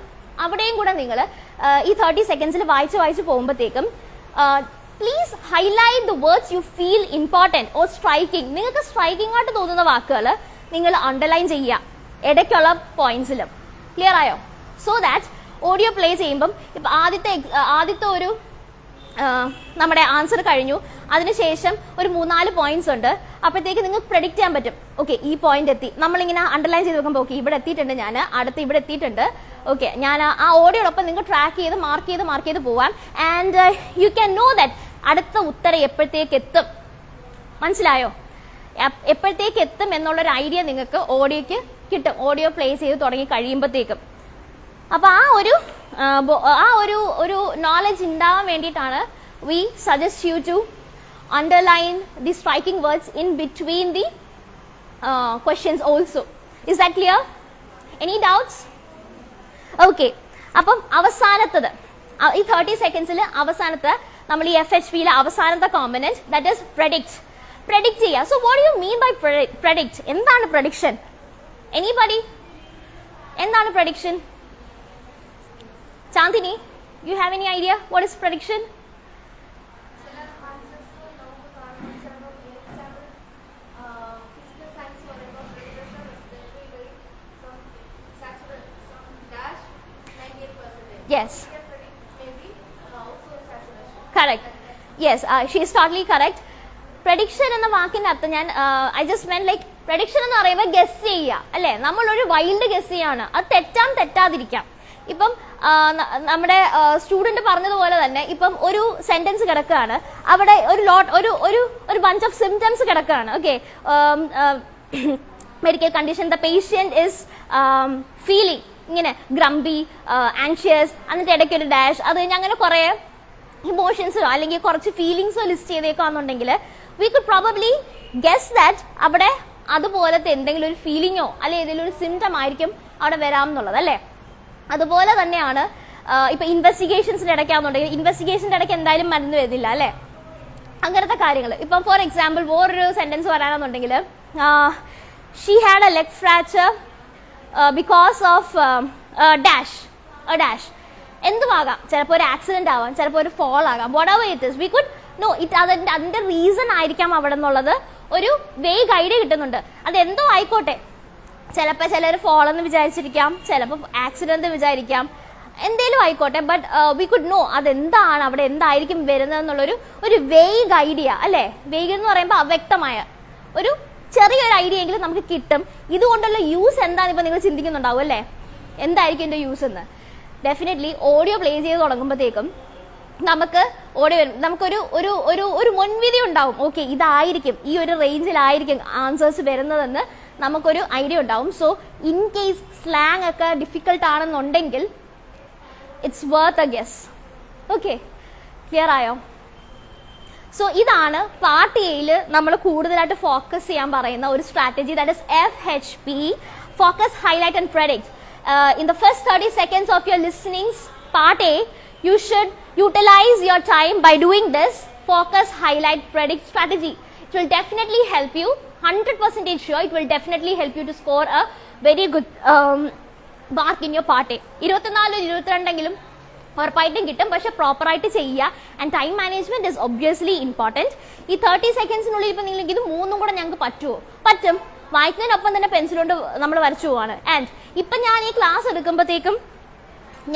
അവിടെയും കൂടെ നിങ്ങൾ ഈ തേർട്ടി സെക്കൻഡ്സിൽ വായിച്ച് വായിച്ച് പോകുമ്പോഴത്തേക്കും please highlight the words you feel important or striking നിങ്ങൾക്ക് സ്ട്രൈക്കിംഗ് ആയിട്ട് തോന്നുന്ന വാക്കുകൾ നിങ്ങൾ അണ്ടർലൈൻ ചെയ്യുക. ഇടയ്ക്കുള്ള പോയിന്റ്സിലും ക്ലിയർ ആയോ? സോ ദാറ്റ് ഓഡിയോ പ്ലേ ചെയ്യുമ്പം ഇപ്പൊ ആദ്യത്തെ ആദ്യത്തെ ഒരു നമ്മുടെ ആൻസർ കഴിഞ്ഞു. അതിനുശേഷം ഒരു മൂന്നാൽ പോയിന്റ്സ് ഉണ്ട്. അപ്പോഴത്തേക്ക് നിങ്ങൾക്ക് പ്രഡിക്റ്റ് ചെയ്യാൻ പറ്റും. ഓക്കെ ഈ പോയിന്റ് എത്തി. നമ്മളിങ്ങനെ അണ്ടർലൈൻ ചെയ്ത് നോക്കുമ്പോൾ ഓക്കെ ഇവിടെ എത്തിയിട്ടുണ്ട് ഞാൻ അടുത്ത് ഇവിടെ എത്തിയിട്ടുണ്ട്. ഓക്കെ ഞാൻ ആ- ഓടിയോടൊപ്പം നിങ്ങൾ ട്രാക്ക് ചെയ്ത് മാർക്ക് ചെയ്ത് മാർക്ക് ചെയ്ത് പോവാം. And you can know that അടുത്ത ഉത്തരം എപ്പോഴത്തേക്ക് എത്തും? മനസ്സിലായോ? എപ്- എപ്പോഴത്തേക്ക് എത്തും എന്നുള്ളൊരു ഐഡിയ നിങ്ങൾക്ക് ഓഡിയോക്ക് കിട്ടും. ഓഡിയോ പ്ലേ ചെയ്ത് തുടങ്ങി കഴിയുമ്പോഴത്തേക്കും അപ്പൊ ആ ഒരു ആ, ഒരു ഒരു നോളജ് ഉണ്ടാവാൻ വേണ്ടിയിട്ടാണ് we suggest you to underline the striking words in between the questions also is that clear any doubts okay അപ്പം അവസാനത്തത് ഈ തേർട്ടി സെക്കൻഡ്സിൽ അവസാനത്തെ നമ്മൾ ഈ എഫ് എച്ച് പിയിലെ അവസാനത്തെ component that is predict predict ചെയ്യുക so what you mean by predict എന്താണ് പ്രഡിക്ഷൻ എനിബഡി എന്താണ് prediction Chandini you have any idea what is prediction Correct. Yes, uh, she is totally correct. Prediction എന്ന വാക്കിന്റെ അർത്ഥം ഞാൻ I just mean like prediction എന്ന് പറയുമ്പോൾ ഗസ് ചെയ്യുക അല്ലെ? നമ്മളൊരു വൈൽഡ് ഗസ് ചെയ്യാണ്. അത് തെറ്റാൻ തെറ്റാതിരിക്കാം. ഇപ്പം നമ്മുടെ സ്റ്റുഡന്റ് പറഞ്ഞതുപോലെ തന്നെ ഇപ്പം ഒരു സെന്റൻസ് കിടക്കുകയാണ് അവിടെ ഒരു ലോട്ട് ഒരു ഒരു ഒരു ബഞ്ച് ഓഫ് സിംറ്റംസ് കിടക്കുകയാണ് okay medical condition the patient is feeling ഇങ്ങനെ ഗ്രംബി ആൻഷ്യസ് എന്നിട്ട് ഇടയ്ക്ക് ഒരു ഡാഷ് അത് കഴിഞ്ഞ് അങ്ങനെ കുറേ ഇമോഷൻസോ അല്ലെങ്കിൽ കുറച്ച് ഫീലിങ്സോ list ചെയ്തേക്കാന്നുണ്ടെങ്കിൽ we could probably guess that അവിടെ അതുപോലത്തെ എന്തെങ്കിലും ഒരു ഫീലിങ്ങോ അല്ലെങ്കിൽ ഏതെങ്കിലും ഒരു സിംറ്റം ആയിരിക്കും അവിടെ വരാം എന്നുള്ളത് അല്ലേ? അതുപോലെ തന്നെയാണ് ഇപ്പൊ ഇൻവെസ്റ്റിഗേഷൻസിന്റെ ഇടയ്ക്കാന്നുണ്ടെങ്കിൽ ഇൻവെസ്റ്റിഗേഷന്റെ ഇടയ്ക്ക് എന്തായാലും മരുന്ന് വരുന്നില്ല അല്ലേ? അങ്ങനത്തെ കാര്യങ്ങൾ ഇപ്പം ഫോർ എക്സാമ്പിൾ വേറൊരു sentence പറയാണെന്നുണ്ടെങ്കിൽ she had a leg fracture because of dash dash എന്തുമാകാം? ചിലപ്പോൾ ഒരു ആക്സിഡന്റ് ആവാം ചിലപ്പോൾ ഒരു ഫോൾ ആകാം whatever it is we could know it അതിന്റെ അതിന്റെ റീസൺ ആയിരിക്കാം അവിടെ ഒരു വേഗ് ഐഡിയ കിട്ടുന്നുണ്ട്. അത് എന്തോ ആയിക്കോട്ടെ ചിലപ്പോൾ ചിലർ ഫോൾ എന്ന് വിചാരിച്ചിരിക്കാം ചിലപ്പോൾ ആക്സിഡന്റ് വിചാരിക്കാം. എന്തേലും ആയിക്കോട്ടെ ബട്ട് വി കുഡ് നോ അതെന്താണ് അവിടെ എന്തായിരിക്കും വരുന്നത് എന്നുള്ളൊരു ഒരു വേഗ് ഐഡിയ അല്ലേ? വേഗ് എന്ന് പറയുമ്പോൾ അവ്യക്തമായ ഒരു ചെറിയൊരു ഐഡിയ എങ്കിലും നമുക്ക് കിട്ടും. ഇതുകൊണ്ടുള്ള യൂസ് എന്താണെന്ന് ഇപ്പൊ നിങ്ങൾ ചിന്തിക്കുന്നുണ്ടാവും അല്ലേ? എന്തായിരിക്കും എന്റെ യൂസ് എന്ന്? ഡെഫിനറ്റ്ലി ഓഡിയോ പ്ലേ ചെയ്ത് തുടങ്ങുമ്പോഴത്തേക്കും നമുക്ക് ഓടി വരും. നമുക്കൊരു ഒരു ഒരു ഒരു മുൻവിധി ഉണ്ടാവും. ഓക്കെ ഇതായിരിക്കും ഈ ഒരു റേഞ്ചിലായിരിക്കും ആൻസേഴ്സ് വരുന്നതെന്ന് നമുക്കൊരു ഐഡിയ ഉണ്ടാവും. സോ ഇൻ കേസ് സ്ലാങ് ഒക്കെ ഡിഫിക്കൽട്ട് ആണെന്നുണ്ടെങ്കിൽ it's worth a guess okay clear ആയോ? സോ ഇതാണ് പാർട്ട് എയിൽ നമ്മൾ കൂടുതലായിട്ട് ഫോക്കസ് ചെയ്യാൻ പറയുന്ന ഒരു strategy that is F H P focus highlight and product in the first thirty seconds of your listenings part A you should utilise your time by doing this focus highlight product strategy it will definitely help you 100% sure it will definitely help you to score a very good um, mark in your part A. ഇരുപത്തിനാലും ഇരുപത്തിരണ്ടെങ്കിലും ഉറപ്പായിട്ടും കിട്ടും. പക്ഷെ പ്രോപ്പറായിട്ട് ചെയ്യുക and time management is obviously important ഈ തേർട്ടി സെക്കൻഡ്സിനുള്ളിൽ ഇപ്പം നിങ്ങൾക്ക് ഇത് മൂന്നും കൂടെ ഞങ്ങൾക്ക് പറ്റുമോ പറ്റും. വായിക്കുന്നതിനൊപ്പം തന്നെ പെൻസിൽ കൊണ്ട് നമ്മൾ വരച്ചു പോവാണ്. ആൻഡ് ഇപ്പം ഞാൻ ഈ ക്ലാസ് എടുക്കുമ്പോഴത്തേക്കും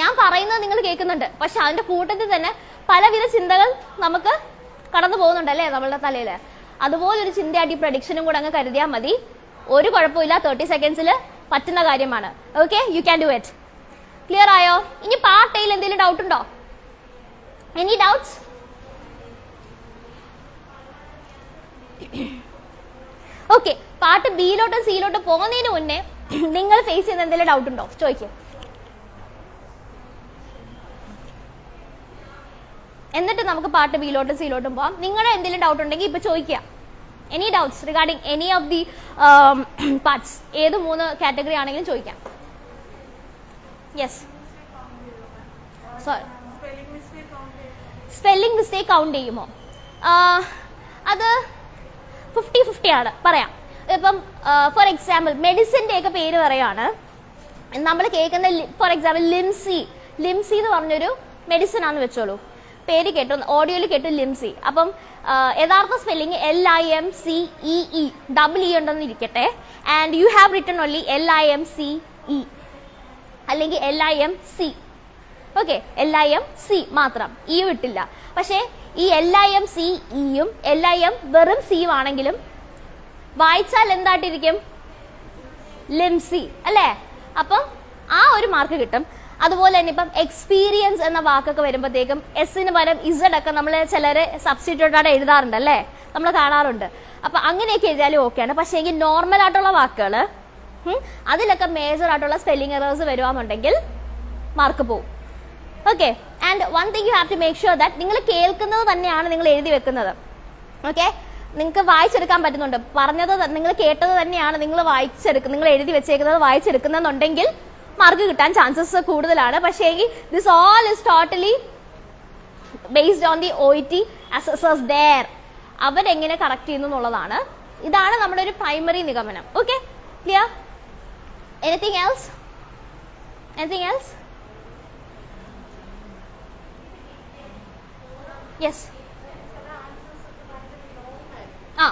ഞാൻ പറയുന്നത് നിങ്ങൾ കേൾക്കുന്നുണ്ട്. പക്ഷെ അതിന്റെ കൂട്ടത്തിൽ തന്നെ പലവിധ ചിന്തകൾ നമുക്ക് കടന്നു പോകുന്നുണ്ട് അല്ലേ? നമ്മളുടെ തലയിൽ അതുപോലൊരു ചിന്തയായിട്ട് ഈ പ്രഡിക്ഷനും കൂടെ അങ്ങ് കരുതിയാൽ മതി. ഒരു കുഴപ്പമില്ല തേർട്ടി സെക്കൻഡ്സിൽ പറ്റുന്ന കാര്യമാണ്. Okay you can do it clear ആയോ? ഇനി പാർട്ട് എയിൽ എന്തെങ്കിലും ഡൗട്ട് ഉണ്ടോ? എനി ഡൗട്ട്സ് ഓക്കെ പാർട്ട് ബിയിലോട്ടും സിയിലോട്ടും പോകുന്നതിന് മുന്നേ നിങ്ങൾ ഫേസ് ചെയ്യുന്ന എന്തെങ്കിലും ഡൗട്ട് ഉണ്ടോ? ചോദിക്കും. എന്നിട്ട് നമുക്ക് പാർട്ട് ബിയിലോട്ടും സിയിലോട്ടും പോവാം. നിങ്ങളുടെ എന്തെങ്കിലും ഡൗട്ട് ഉണ്ടെങ്കിൽ ഇപ്പൊ ചോദിക്കുക. Any doubts regarding any of the parts ഏത് മൂന്ന് കാറ്റഗറി ആണെങ്കിലും ചോദിക്കാം. Yes sorry spelling mistake count ചെയ്യുമോ? അത് ഫിഫ്റ്റി ഫിഫ്റ്റി ആണ്. പറയാം. ഇപ്പം ഫോർ എക്സാമ്പിൾ മെഡിസിന്റെ ഒക്കെ പേര് പറയാണ്. നമ്മൾ കേൾക്കുന്ന ഫോർ എക്സാമ്പിൾ ലിംസി ലിംസി എന്ന് പറഞ്ഞൊരു മെഡിസിൻ ആണെന്ന് വെച്ചോളൂ. പേര് കേട്ടു ഓഡിയോയിൽ കേട്ടു ലിംസി. അപ്പം യഥാർത്ഥ spelling L I M C E E double E ഉണ്ടെന്ന് ഇരിക്കട്ടെ. And you have written only L I M C E അല്ലെങ്കിൽ L I M C okay L I M C മാത്രം. ഇ വിട്ടില്ല പക്ഷേ ഈ എൽ ഐ എം സി ഇയും എൽ ഐ എം വെറും സിയും ആണെങ്കിലും വായിച്ചാൽ എന്തായിട്ടിരിക്കും? ലിംസി അല്ലേ? അപ്പം ആ ഒരു മാർക്ക് കിട്ടും. അതുപോലെ തന്നെ ഇപ്പം എക്സ്പീരിയൻസ് എന്ന വാക്കൊക്കെ വരുമ്പോഴത്തേക്കും എസിന് പകരം ഇസഡ് ഒക്കെ നമ്മൾ ചിലർ സബ്സ്റ്റിറ്റ്യൂട്ടായിട്ട് എഴുതാറുണ്ട് അല്ലേ? നമ്മൾ കാണാറുണ്ട്. അപ്പൊ അങ്ങനെയൊക്കെ എഴുതിയാലും ഓക്കെയാണ് പക്ഷേ എങ്കിൽ നോർമൽ ആയിട്ടുള്ള വാക്കുകൾ അതിലൊക്കെ മേജർ ആയിട്ടുള്ള സ്പെല്ലിംഗ് എറേഴ്സ് വരുവാന്നുണ്ടെങ്കിൽ മാർക്ക് പോകും okay and one thing you have to make sure that നിങ്ങൾ കേൾക്കുന്നത് തന്നെയാണ് നിങ്ങൾ എഴുതി വെക്കുന്നത്. ഓക്കെ നിങ്ങൾക്ക് വായിച്ചെടുക്കാൻ പറ്റുന്നുണ്ട്. പറഞ്ഞത് നിങ്ങൾ കേട്ടത് തന്നെയാണ് നിങ്ങൾ വായിച്ചെടുക്കുന്നത് നിങ്ങൾ എഴുതി വെച്ചേക്കുന്നത് വായിച്ചെടുക്കുന്നെന്നുണ്ടെങ്കിൽ മാർക്ക് കിട്ടാൻ ചാൻസസ് കൂടുതലാണ്. പക്ഷേ this all is totally based on the O T assessors there അവരെങ്ങനെ കറക്റ്റ് ചെയ്യുന്നു എന്നുള്ളതാണ്. ഇതാണ് നമ്മുടെ ഒരു പ്രൈമറി നിഗമനം. Okay clear anything else anything else yes ah.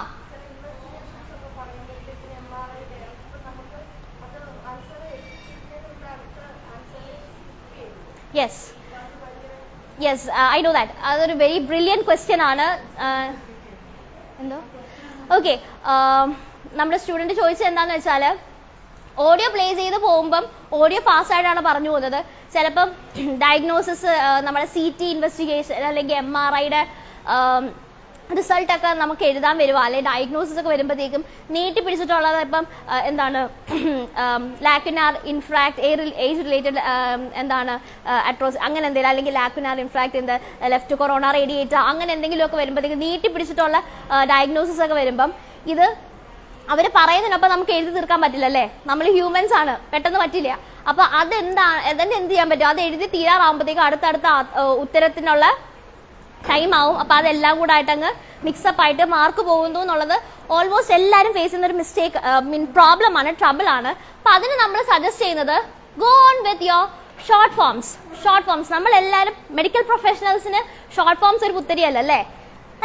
Yes yes I know that അതൊരു വെരി ബ്രില്യന്റ് ക്വസ്റ്റ്യൻ ആണ്. Uh, എന്തോ? ഓക്കെ നമ്മുടെ സ്റ്റുഡന്റ് ചോദിച്ചത് എന്താണെന്ന് വെച്ചാൽ ഓഡിയോ പ്ലേ ചെയ്ത് പോകുമ്പം ഓഡിയോ ഫാസ്റ്റായിട്ടാണ് പറഞ്ഞു പോകുന്നത്. ചിലപ്പം ഡയഗ്നോസിസ് നമ്മുടെ സി ടി ഇൻവെസ്റ്റിഗേഷൻ അല്ലെങ്കിൽ എം ആർ ഐയുടെ റിസൾട്ട് ഒക്കെ നമുക്ക് എഴുതാൻ വരുമോ അല്ലെങ്കിൽ ഡയഗ്നോസിസ് ഒക്കെ വരുമ്പോഴത്തേക്കും നീട്ടി പിടിച്ചിട്ടുള്ളത് ഇപ്പം എന്താണ് ലാക്കുനാർ ഇൻഫ്രാക്ട് ഏജ് റിലേറ്റഡ് എന്താണ് അട്രോസ് അങ്ങനെ എന്തെങ്കിലും അല്ലെങ്കിൽ lacunar infarct in the left corona radiata അങ്ങനെ എന്തെങ്കിലും ഒക്കെ വരുമ്പോഴത്തേക്കും നീട്ടി പിടിച്ചിട്ടുള്ള ഡയഗ്നോസിസ് ഒക്കെ വരുമ്പം ഇത് അവർ പറയുന്നതിനൊപ്പം നമുക്ക് എഴുതി തീർക്കാൻ പറ്റില്ല അല്ലേ? നമ്മൾ ഹ്യൂമൻസ് ആണ്. പെട്ടെന്ന് പറ്റില്ല. അപ്പൊ അതെന്താ അതിന്റെ എന്ത് ചെയ്യാൻ പറ്റും? അത് എഴുതി തീരാറാകുമ്പോഴത്തേക്കും അടുത്തടുത്ത ഉത്തരത്തിനുള്ള ടൈം ആവും. അപ്പൊ അതെല്ലാം കൂടെ ആയിട്ട് അങ്ങ് മിക്സപ്പ് ആയിട്ട് മാർക്ക് പോകുന്നു എന്നുള്ളത് ഓൾമോസ്റ്റ് എല്ലാവരും ഫേസ് ചെയ്യുന്ന ഒരു മിസ്റ്റേക്ക് മീൻ പ്രോബ്ലം ആണ് ട്രബിൾ ആണ്. അപ്പൊ അതിന് നമ്മൾ സജസ്റ്റ് ചെയ്യുന്നത് go on with your short forms short forms നമ്മൾ എല്ലാവരും മെഡിക്കൽ പ്രൊഫഷണൽസിന് ഷോർട്ട് ഫോംസ് ഒരു പുത്തരിയല്ല അല്ലേ?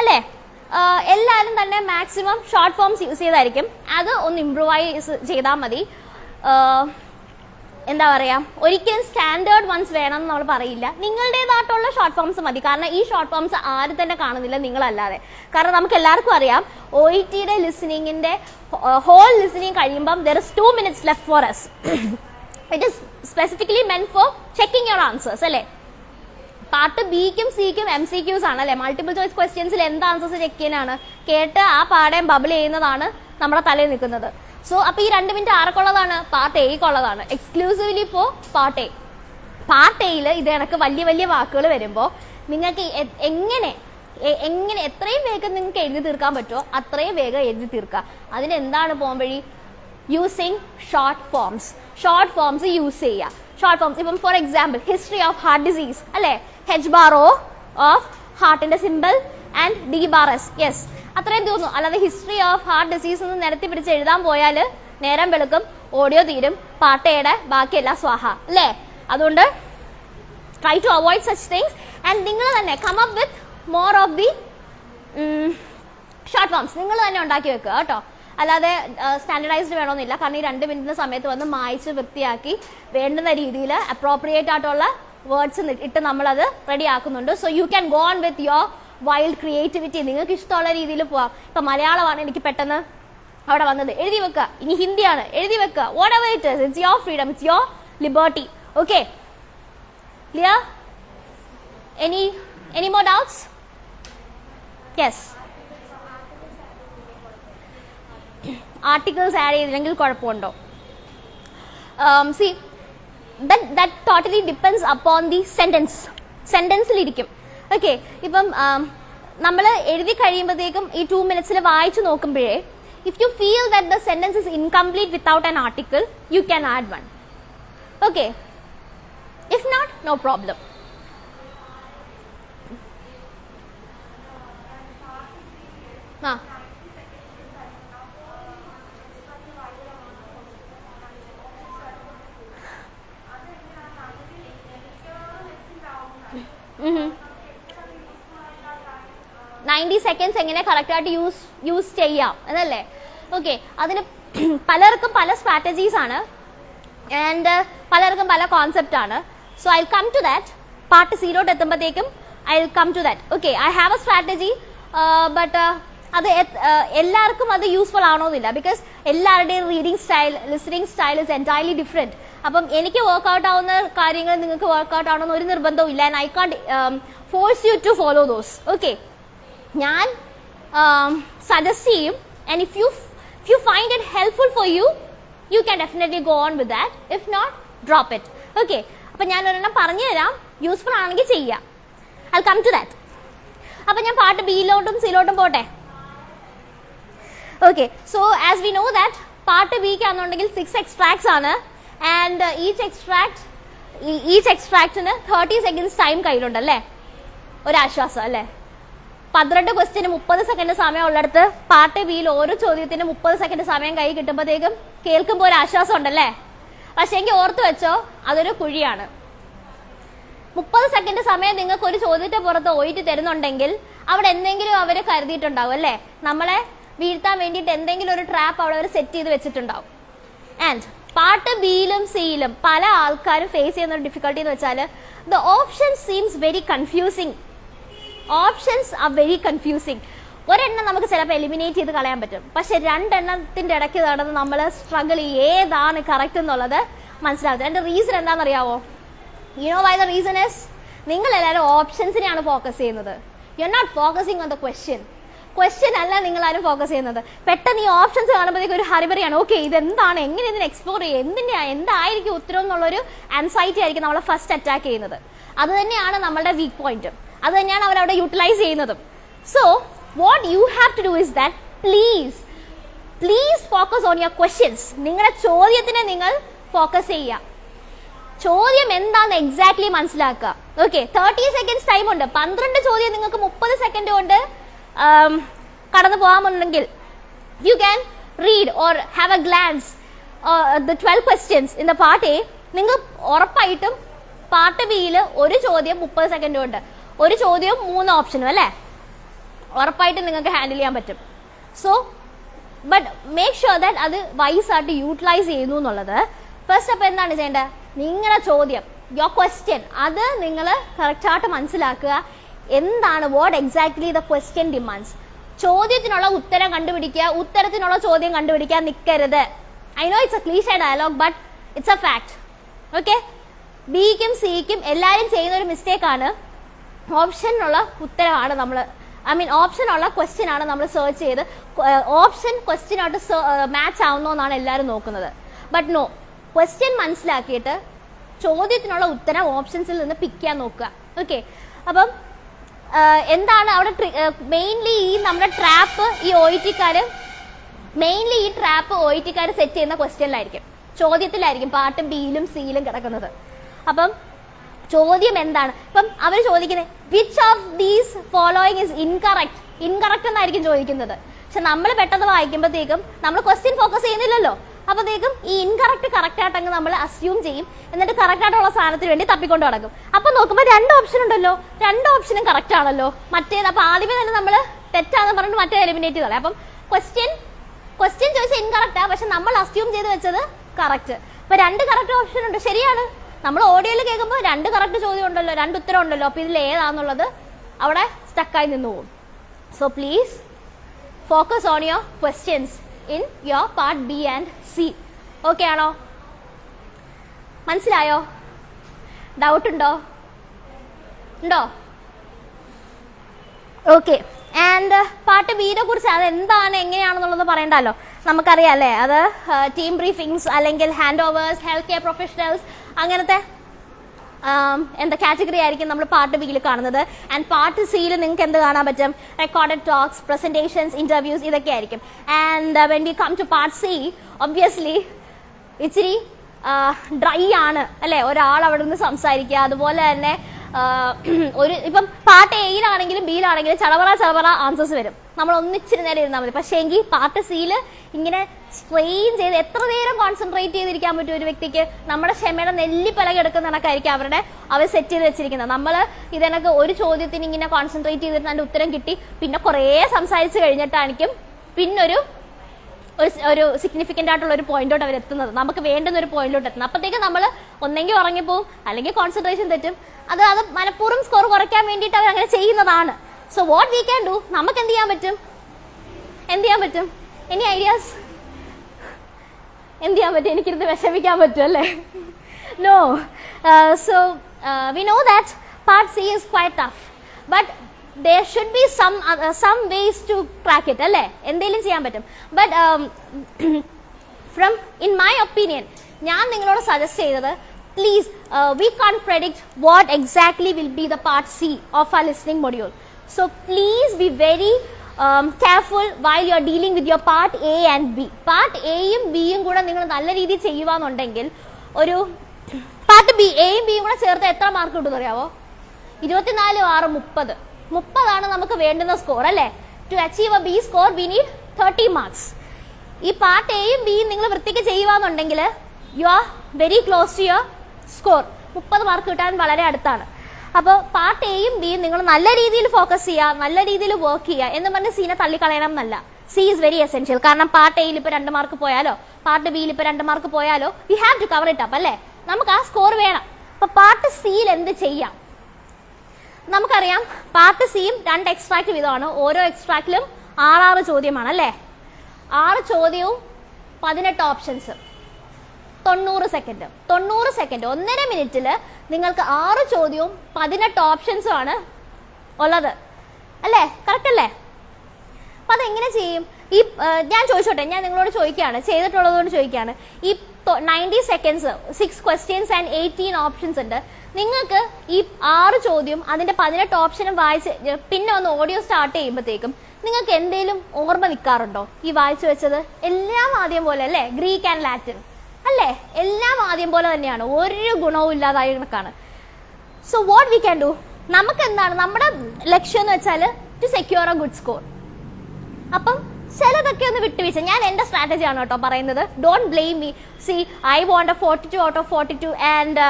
അല്ലേ? എല്ലാവരും തന്നെ മാക്സിമം ഷോർട്ട് ഫോംസ് യൂസ് ചെയ്തായിരിക്കും. അത് ഒന്ന് ഇമ്പ്രൂവൈസ് ചെയ്താൽ മതി. എന്താ പറയാ ഒരിക്കലും സ്റ്റാൻഡേർഡ് വൺസ് വേണം എന്ന് നമ്മൾ പറയില്ല. നിങ്ങളുടേതായിട്ടുള്ള ഷോർട്ട് ഫോംസ് മതി. കാരണം ഈ ഷോർട്ട് ഫോംസ് ആരും തന്നെ കാണുന്നില്ല നിങ്ങളല്ലാതെ. കാരണം നമുക്ക് എല്ലാവർക്കും അറിയാം ഒ ഇ ടിയുടെ ലിസണിങ്ങിന്റെ ഹോൾ ലിസണിങ് കഴിയുമ്പം there is two minutes left for as it is specifically meant for checking your answers അല്ലേ? പാർട്ട് ബിക്കും സിക്കും എം സി ക്യൂസ് ആണ് അല്ലെ? മൾട്ടിപ്പിൾ ചോയ്സ് ക്വസ്റ്റ്യൻസിൽ എന്ത് ആൻസേഴ്സ് ചെക്ക് ചെയ്യാനാണ്? കേട്ട് ആ പാടേം ബബിൾ ചെയ്യുന്നതാണ് നമ്മുടെ തലയിൽ നിൽക്കുന്നത്. സോ അപ്പൊ ഈ രണ്ട് മിനിറ്റ് ആർക്കുള്ളതാണ് പാർട്ട് എയ്ക്കുള്ളതാണ് എക്സ്ക്ലൂസീവ്ലി ഇപ്പോ പാർട്ട് എ പാർട്ട് എയിൽ ഇത് കണക്ക് വലിയ വലിയ വാക്കുകൾ വരുമ്പോൾ നിങ്ങൾക്ക് എങ്ങനെ എങ്ങനെ എത്രയും വേഗം നിങ്ങൾക്ക് എഴുതി തീർക്കാൻ പറ്റുമോ അത്രയും വേഗം എഴുതി തീർക്കുക. അതിന് എന്താണ് പോകാൻ വഴി? Using short forms short forms use ചെയ്യുക. ഷോർട്ട് ഫോംസ് ഇപ്പം for example history of heart disease അല്ലെ? ഹെച്ച് ബാർ ഓഫ് ഹാർട്ടിന്റെ simple and D bar S yes അത്രയും തീർന്നു. അല്ലാതെ ഹിസ്റ്ററി ഓഫ് ഹാർട്ട് ഡിസീസ് എന്ന് നിരത്തി പിടിച്ച് എഴുതാൻ പോയാൽ നേരം വെളുക്കും ഓഡിയോ തീരും പാട്ടയുടെ ബാക്കിയെല്ലാം സ്വാഹ. അല്ലേ? അതുകൊണ്ട് try to avoid such things and നിങ്ങൾ തന്നെ come up with more of the short forms നിങ്ങൾ തന്നെ ഉണ്ടാക്കി വെക്കുക കേട്ടോ. അല്ലാതെ സ്റ്റാൻഡർഡൈസ്ഡ് വേണമെന്നില്ല കാരണം ഈ രണ്ട് മിനിറ്റിന് സമയത്ത് വന്ന് മായ്ച്ച് വൃത്തിയാക്കി വേണ്ടുന്ന രീതിയിൽ അപ്രോപ്രിയേറ്റ് ആയിട്ടുള്ള വേർഡ്സ് ഇട്ട് നമ്മളത് റെഡി ആക്കുന്നുണ്ട്. So you can go on with your wild creativity നിങ്ങൾക്ക് ഇഷ്ടമുള്ള രീതിയിൽ പോവാം. ഇപ്പൊ മലയാളമാണ് എനിക്ക് പെട്ടെന്ന് അവിടെ വന്നത്. എഴുതി വെക്കുക. ഇനി ഹിന്ദിയാണ്. എഴുതി വെക്കുക. Whatever it it's your freedom it's your liberty okay clear any any more doubts yes articles add ചെയ്തില്ലെങ്കിൽ കുഴപ്പമുണ്ടോ? See that totally depends upon the sentence സെന്റൻസിലിരിക്കും okay ഇപ്പം നമ്മൾ എഴുതി കഴിയുമ്പോഴത്തേക്കും ഈ ടു മിനിറ്റ്സിൽ വായിച്ചു നോക്കുമ്പോഴേ if you feel that the sentence is incomplete without an article you can add one okay if not no problem ah. Ninety seconds എങ്ങനെ കറക്റ്റായിട്ട് യൂസ് യൂസ് ചെയ്യാം എന്നല്ലേ? ഓക്കെ അതിന് പലർക്കും പല സ്ട്രാറ്റജീസ് ആണ്. ആൻഡ് പലർക്കും പല കോൺസെപ്റ്റ് ആണ്. So I come to that part സീറോട്ട് എത്തുമ്പോഴത്തേക്കും I come to that okay I have a strategy but അത് എല്ലാവർക്കും അത് യൂസ്ഫുൾ ആണോന്നില്ല. ബിക്കോസ് എല്ലാവരുടെയും reading style listening style is entirely different അപ്പം എനിക്ക് വർക്ക്ഔട്ട് ആവുന്ന കാര്യങ്ങൾ നിങ്ങൾക്ക് വർക്ക്ഔട്ട് ആവണമെന്ന് ഒരു നിർബന്ധവും ഇല്ല and I can't force you to follow those okay ഞാൻ സജസ്റ്റ് ചെയ്യും and if you if you find it helpful for you you can definitely go on with that if not drop it okay അപ്പം ഞാൻ ഒരെണ്ണം പറഞ്ഞു തരാം യൂസ്ഫുൾ ആണെങ്കിൽ ചെയ്യാം. ഐ കം ടു ദാറ്റ് അപ്പം ഞാൻ പാട്ട് ബിയിലോട്ടും സിയിലോട്ടും പോട്ടെ? Okay so as we know that part ബിക്ക് ആണെന്നുണ്ടെങ്കിൽ സിക്സ് എക്സ്ട്രാക്ട്സ് ആണ്. ആൻഡ് ഈച്ച് എക്സ്ട്രാക്ട് ഈച്ച് എക്സ്ട്രാക്ടിന് തേർട്ടി സെക്കൻഡ്സ് ടൈം കയ്യിലുണ്ടല്ലേ ഒരാശ്വാസം അല്ലേ? പന്ത്രണ്ട് ക്വസ്റ്റിന് മുപ്പത് സെക്കൻഡ് സമയം ഉള്ളിടത്ത് പാർട്ട് ബിയിൽ ഓരോ ചോദ്യത്തിന് മുപ്പത് സെക്കൻഡ് സമയം കൈ കിട്ടുമ്പോഴത്തേക്കും കേൾക്കുമ്പോൾ ഒരു ആശ്വാസം ഉണ്ടല്ലേ പക്ഷേ എങ്കിൽ ഓർത്തു വെച്ചോ അതൊരു കുഴിയാണ്. മുപ്പത് സെക്കൻഡ് സമയം നിങ്ങൾക്ക് ഒരു ചോദ്യത്തെ പുറത്ത് ഒയിറ്റ് തരുന്നുണ്ടെങ്കിൽ അവിടെ എന്തെങ്കിലും അവർ കരുതിയിട്ടുണ്ടാവും അല്ലേ? നമ്മളെ വീഴ്ത്താൻ വേണ്ടിയിട്ട് എന്തെങ്കിലും ഒരു ട്രാപ്പ് അവിടെ അവർ സെറ്റ് ചെയ്ത് വെച്ചിട്ടുണ്ടാവും. ആൻഡ് പാർട്ട് ബിയിലും സിയിലും പല ആൾക്കാരും ഫേസ് ചെയ്യുന്ന ഒരു ഡിഫിക്കൽട്ടി എന്ന് വെച്ചാൽ the option seems very confusing options ah very confusing ഒരെണ്ണം നമുക്ക് ചിലപ്പോൾ എലിമിനേറ്റ് ചെയ്ത് കളയാൻ പറ്റും. പക്ഷെ രണ്ടെണ്ണത്തിന്റെ ഇടയ്ക്ക് നടന്ന് നമ്മൾ സ്ട്രഗിൾ ഏതാണ് കറക്റ്റ് എന്നുള്ളത് മനസ്സിലാവും അതിന്റെ reason എന്താണെന്നറിയാവോ? You know why the reason is നിങ്ങൾ എല്ലാവരും ഓപ്ഷൻസിനെയാണ് ഫോക്കസ് ചെയ്യുന്നത്. You are not focusing on the question question അല്ല നിങ്ങൾ ആരും ഫോക്കസ് ചെയ്യുന്നത്. പെട്ടെന്ന് ഈ ഓപ്ഷൻസ് കാണുമ്പോഴത്തേക്ക് ഒരു ഹറിബറിയാണ് ഓക്കെ ഇതെന്താണ്? എങ്ങനെ ഇതിനെ എക്സ്പ്ലോർ ചെയ്യുക എന്തിന്റെ എന്തായിരിക്കും ഉത്തരം? എന്നുള്ളൊരു ആൻസൈറ്റി ആയിരിക്കും നമ്മളെ ഫസ്റ്റ് അറ്റാക്ക് ചെയ്യുന്നത്. അത് തന്നെയാണ് നമ്മളുടെ വീക്ക് പോയിന്റ് അത് തന്നെയാണ് അവർ അവിടെ യൂട്ടിലൈസ് ചെയ്യുന്നതും. So what you have to do is that please please focus on your questions നിങ്ങളുടെ ചോദ്യത്തിനെ നിങ്ങൾ ഫോക്കസ് ചെയ്യുക. ചോദ്യം എന്താന്ന് എക്സാക്ട്ലി മനസ്സിലാക്കുക. ഓക്കെ തേർട്ടി സെക്കൻഡ്സ് ടൈം ഉണ്ട്. പന്ത്രണ്ട് ചോദ്യം നിങ്ങൾക്ക് മുപ്പത് സെക്കൻഡ് കൊണ്ട് കടന്നു പോകാമെന്നുണ്ടെങ്കിൽ you can read or have a glance the twelve questions in the part A നിങ്ങൾ ഉറപ്പായിട്ടും പാർട്ട് ബിയിൽ ഒരു ചോദ്യം മുപ്പത് സെക്കൻഡ് കൊണ്ട്. ഒരു ചോദ്യവും മൂന്ന് ഓപ്ഷനും അല്ലേ? ഉറപ്പായിട്ട് നിങ്ങൾക്ക് ഹാൻഡിൽ ചെയ്യാൻ പറ്റും. So but make sure that അത് വൈസ് ആയിട്ട് യൂട്ടിലൈസ് ചെയ്യുന്നു എന്നുള്ളത്. ഫസ്റ്റ് അപ്പോൾ എന്താണ് ചെയ്യേണ്ടത്? നിങ്ങളുടെ ചോദ്യം യുവർ ക്വസ്റ്റ്യൻ അത് നിങ്ങൾ കറക്റ്റായിട്ട് മനസ്സിലാക്കുക. എന്താണ് what exactly the question demands ചോദ്യത്തിനുള്ള ഉത്തരം കണ്ടുപിടിക്കുക. ഉത്തരത്തിനുള്ള ചോദ്യം കണ്ടുപിടിക്കാൻ നിൽക്കരുത് I know it's a cliche dialogue but it's a fact okay ബിക്കും സിക്കും എല്ലാവരും ചെയ്യുന്ന ഒരു മിസ്റ്റേക്കാണ് ഓപ്ഷനുള്ള ഉത്തരമാണ് നമ്മൾ ഐ മീൻ ഓപ്ഷൻ ഉള്ള ക്വസ്റ്റ്യൻ ആണ് നമ്മൾ സെർച്ച് ചെയ്ത് ഓപ്ഷൻ ക്വസ്റ്റ്യനായിട്ട് മാച്ച് ആവുന്നോ എന്നാണ് എല്ലാവരും നോക്കുന്നത്. ബട്ട് നോ ക്വസ്റ്റ്യൻ മനസ്സിലാക്കിയിട്ട് ചോദ്യത്തിനുള്ള ഉത്തരം ഓപ്ഷൻസിൽ നിന്ന് പിക്ക് ചെയ്യാൻ നോക്കുക. ഓക്കെ അപ്പം എന്താണ് അവിടെ മെയിൻലി ഈ നമ്മുടെ ട്രാപ്പ് ഈ ഒ ഇ ടിക്കാര് മെയിൻലി ഈ ട്രാപ്പ് ഒ ഇ ടിക്കാർ സെറ്റ് ചെയ്യുന്ന ക്വസ്റ്റ്യനിലായിരിക്കും ചോദ്യത്തിലായിരിക്കും പാട്ടും ബിയിലും സിയിലും കിടക്കുന്നത്. അപ്പം ചോദ്യം എന്താണ്? ഇപ്പം അവർ ചോദിക്കുന്നത് which of these following is incorrect incorrect എന്നായിരിക്കും ചോദിക്കുന്നത്. പക്ഷെ നമ്മൾ പെട്ടെന്ന് വായിക്കുമ്പോഴത്തേക്കും നമ്മൾ ക്വസ്റ്റ്യൻ ഫോക്കസ് ചെയ്യുന്നില്ലല്ലോ. അപ്പോഴത്തേക്കും ഈ ഇൻകറക്റ്റ് കറക്റ്റ് ആയിട്ടങ്ങ് നമ്മൾ അസ്യൂം ചെയ്യും. എന്നിട്ട് കറക്റ്റ് ആയിട്ടുള്ള സാധനത്തിന് വേണ്ടി തപ്പിക്കൊണ്ട് നടക്കും. അപ്പൊ നോക്കുമ്പോൾ രണ്ട് ഓപ്ഷൻ ഉണ്ടല്ലോ. രണ്ട് ഓപ്ഷനും കറക്റ്റ് ആണല്ലോ. മറ്റേത് അപ്പൊ ആദ്യമേ തന്നെ നമ്മൾ തെറ്റാന്ന് പറഞ്ഞിട്ട് മറ്റേ എലിമിനേറ്റ് ചെയ്തല്ലേ അപ്പം ക്വസ്റ്റ്യൻ ക്വസ്റ്റ്യൻ ചോദിച്ചാൽ ഇൻകറക്റ്റാ പക്ഷെ നമ്മൾ അസ്യൂം ചെയ്ത് വെച്ചത് കറക്റ്റ് അപ്പൊ രണ്ട് കറക്റ്റ് ഓപ്ഷൻ ഉണ്ട്. ശരിയാണ്. നമ്മൾ ഓഡിയോയിൽ കേൾക്കുമ്പോൾ രണ്ട് കറക്റ്റ് ചോദ്യം ഉണ്ടല്ലോ രണ്ട് ഉത്തരം ഉണ്ടല്ലോ അപ്പൊ ഇതിൽ ഏതാന്നുള്ളത് അവിടെ സ്റ്റക്കായി നിന്ന് പോകും. So please focus on your questions in your part B and C okay ആണോ? മനസ്സിലായോ? ഡൗട്ട് ഉണ്ടോ? ഉണ്ടോ? ഓക്കെ ആൻഡ് പാർട്ട് ബിയെ കുറിച്ച് അത് എന്താണ് എങ്ങനെയാണെന്നുള്ളത് പറയണ്ടല്ലോ. നമുക്കറിയാം അല്ലേ? അത് ടീം ബ്രീഫിങ്സ് അല്ലെങ്കിൽ hand overs health care professionals അങ്ങനത്തെ എന്താ കാറ്റഗറി ആയിരിക്കും നമ്മൾ പാർട്ട് ബിയിൽ കാണുന്നത്. ആൻഡ് പാർട്ട് സിയിൽ നിങ്ങൾക്ക് എന്ത് കാണാൻ പറ്റും? റെക്കോർഡഡ് ടോക്സ് പ്രസന്റേഷൻസ് ഇന്റർവ്യൂസ് ഇതൊക്കെ ആയിരിക്കും. And when we come to part C obviously ഇച്ചിരി ഡ്രൈ ആണ് അല്ലെ? ഒരാൾ അവിടെ നിന്ന് സംസാരിക്കുക. അതുപോലെ തന്നെ ഒരു ഇപ്പം പാർട്ട് എയിലാണെങ്കിലും ബിയിലാണെങ്കിലും ചടവറ ചടവറ ആൻസേഴ്സ് വരും. നമ്മൾ ഒന്നിച്ചിരി നേരം ഇരുന്നാൽ മതി. പക്ഷേ എങ്കിൽ പാർട്ട് സിയിൽ ഇങ്ങനെ സ്ട്രെയിൻ ചെയ്ത് എത്ര നേരം കോൺസെൻട്രേറ്റ് ചെയ്തിരിക്കാൻ പറ്റും ഒരു വ്യക്തിക്ക്? നമ്മുടെ ക്ഷമയുടെ നെല്ലിപ്പല കിടക്കുന്ന കണക്കായിരിക്കും അവരുടെ അവർ സെറ്റ് ചെയ്ത് വെച്ചിരിക്കുന്നത്. നമ്മൾ ഇതിനൊക്കെ ഒരു ചോദ്യത്തിന് ഇങ്ങനെ കോൺസെൻട്രേറ്റ് ചെയ്തിട്ട് അതിന്റെ ഉത്തരം കിട്ടി പിന്നെ കുറേ സംസാരിച്ച് കഴിഞ്ഞിട്ടായിരിക്കും പിന്നൊരു ഒരു ഒരു സിഗ്നിഫിക്കന്റ് ആയിട്ടുള്ള ഒരു പോയിന്റോട്ട് അവർ എത്തുന്നത്. നമുക്ക് വേണ്ടുന്ന ഒരു പോയിന്റിലോട്ട് എത്തുന്നത്. അപ്പോഴത്തേക്ക് നമ്മൾ ഒന്നെങ്കിൽ ഉറങ്ങിപ്പോവും അല്ലെങ്കിൽ കോൺസെൻട്രേഷൻ തെറ്റും. അത് അത് മനഃപൂർവം സ്കോർ കുറയ്ക്കാൻ വേണ്ടിയിട്ട് അവർ അങ്ങനെ ചെയ്യുന്നതാണ്. So what we can do നമുക്ക് എന്ത് ചെയ്യാൻ പറ്റും? എന്ത് ചെയ്യാൻ പറ്റും? എനി ഐഡിയാസ് എന്ത് ചെയ്യാൻ പറ്റും? എനിക്കിരുന്ന് വിഷമിക്കാൻ പറ്റും അല്ലേ? No so we know that part C is quite tough but there should be some uh, some ways to it അല്ലേ? എന്തെങ്കിലും ചെയ്യാൻ പറ്റും. But from in my opinion ഞാൻ നിങ്ങളോട് സജസ്റ്റ് ചെയ്തത് please we can't predict what exactly will be the part C of ah listening module so please be very careful while you are dealing with your part A and B part എയും ബിയും കൂടെ നിങ്ങൾ നല്ല രീതിയിൽ ചെയ്യുവാന്നുണ്ടെങ്കിൽ ഒരു പാർട്ട് ബി എയും ബിയും കൂടെ ചേർത്ത് എത്ര മാർക്ക് കിട്ടുമെന്ന് അറിയാവോ ഇരുപത്തിനാല് ആറ് മുപ്പത്. മുപ്പതാണ് നമുക്ക് വേണ്ടുന്ന സ്കോർ അല്ലേ? To achieve a B score we need thirty marks ഈ പാർട്ട് എയും ബിയും നിങ്ങൾ വൃത്തിക്ക് ചെയ്യുവാന്നുണ്ടെങ്കിൽ you are very close to your score മുപ്പത് മാർക്ക് കിട്ടാൻ വളരെ അടുത്താണ്. അപ്പോൾ പാർട്ട് എയും ബിയും നിങ്ങൾ നല്ല രീതിയിൽ ഫോക്കസ് ചെയ്യുക നല്ല രീതിയിൽ വർക്ക് ചെയ്യുക എന്ന് പറഞ്ഞ് സീനെ തള്ളിക്കളയണം എന്നല്ല. സി ഈസ് വെരി എസെൻഷ്യൽ കാരണം പാർട്ട് എയിൽ ഇപ്പോൾ രണ്ട് മാർക്ക് പോയാലോ പാർട്ട് ബിയിൽ ഇപ്പോൾ രണ്ട് മാർക്ക് പോയാലോ we have to cover it up അല്ലേ? നമുക്ക് ആ സ്കോർ വേണം. അപ്പോൾ പാർട്ട് സിയിൽ എന്ത് ചെയ്യാം? നമുക്കറിയാം പാർട്ട് സിയും രണ്ട് എക്സ്ട്രാക്ട് വീതമാണ് ഓരോ എക്സ്ട്രാക്റ്റിലും ആറാറ് ചോദ്യമാണ് അല്ലേ? ആറ് ചോദ്യവും പതിനെട്ട് ഓപ്ഷൻസ് തൊണ്ണൂറ് സെക്കൻഡ് തൊണ്ണൂറ് സെക്കൻഡ് ഒന്നര മിനിറ്റിൽ നിങ്ങൾക്ക് ആറ് ചോദ്യവും പതിനെട്ട് ഓപ്ഷൻസും ആണ് ഉള്ളത്. അല്ലേ? കറക്റ്റ് അല്ലേ? അപ്പൊ അതെങ്ങനെ ചെയ്യും? ഈ ഞാൻ ചോദിച്ചോട്ടെ ഞാൻ നിങ്ങളോട് ചോദിക്കുകയാണ് ചെയ്തിട്ടുള്ളതുകൊണ്ട് ചോദിക്കുകയാണ്. ഈ ninety seconds six questions and eighteen options ഉണ്ട്. നിങ്ങൾക്ക് ഈ ആറ് ചോദ്യം അതിന്റെ പതിനെട്ട് ഓപ്ഷനും വായിച്ച് പിന്നെ ഒന്ന് ഓഡിയോ സ്റ്റാർട്ട് ചെയ്യുമ്പോഴത്തേക്കും നിങ്ങൾക്ക് എന്തെങ്കിലും ഓർമ്മ നിൽക്കാറുണ്ടോ ഈ വായിച്ചു വെച്ചത്? എല്ലാം ആദ്യം പോലെ അല്ലേ? ഗ്രീക്ക് ആൻഡ് ലാറ്റിൻ അല്ലേ? എല്ലാം ആദ്യം പോലെ തന്നെയാണ്. ഒരു ഗുണവും ഇല്ലാതായ കണക്കാണ്. So what we can do നമുക്ക് എന്താണ് നമ്മുടെ ലക്ഷ്യം എന്ന് വെച്ചാൽ to secure a good score അപ്പം ചിലതൊക്കെ ഒന്ന് വിട്ടുവീഴ്ച. ഞാൻ എന്റെ സ്ട്രാറ്റജി ആണ് കേട്ടോ പറയുന്നത്. Don't blame me see I won't forty two out of forty two and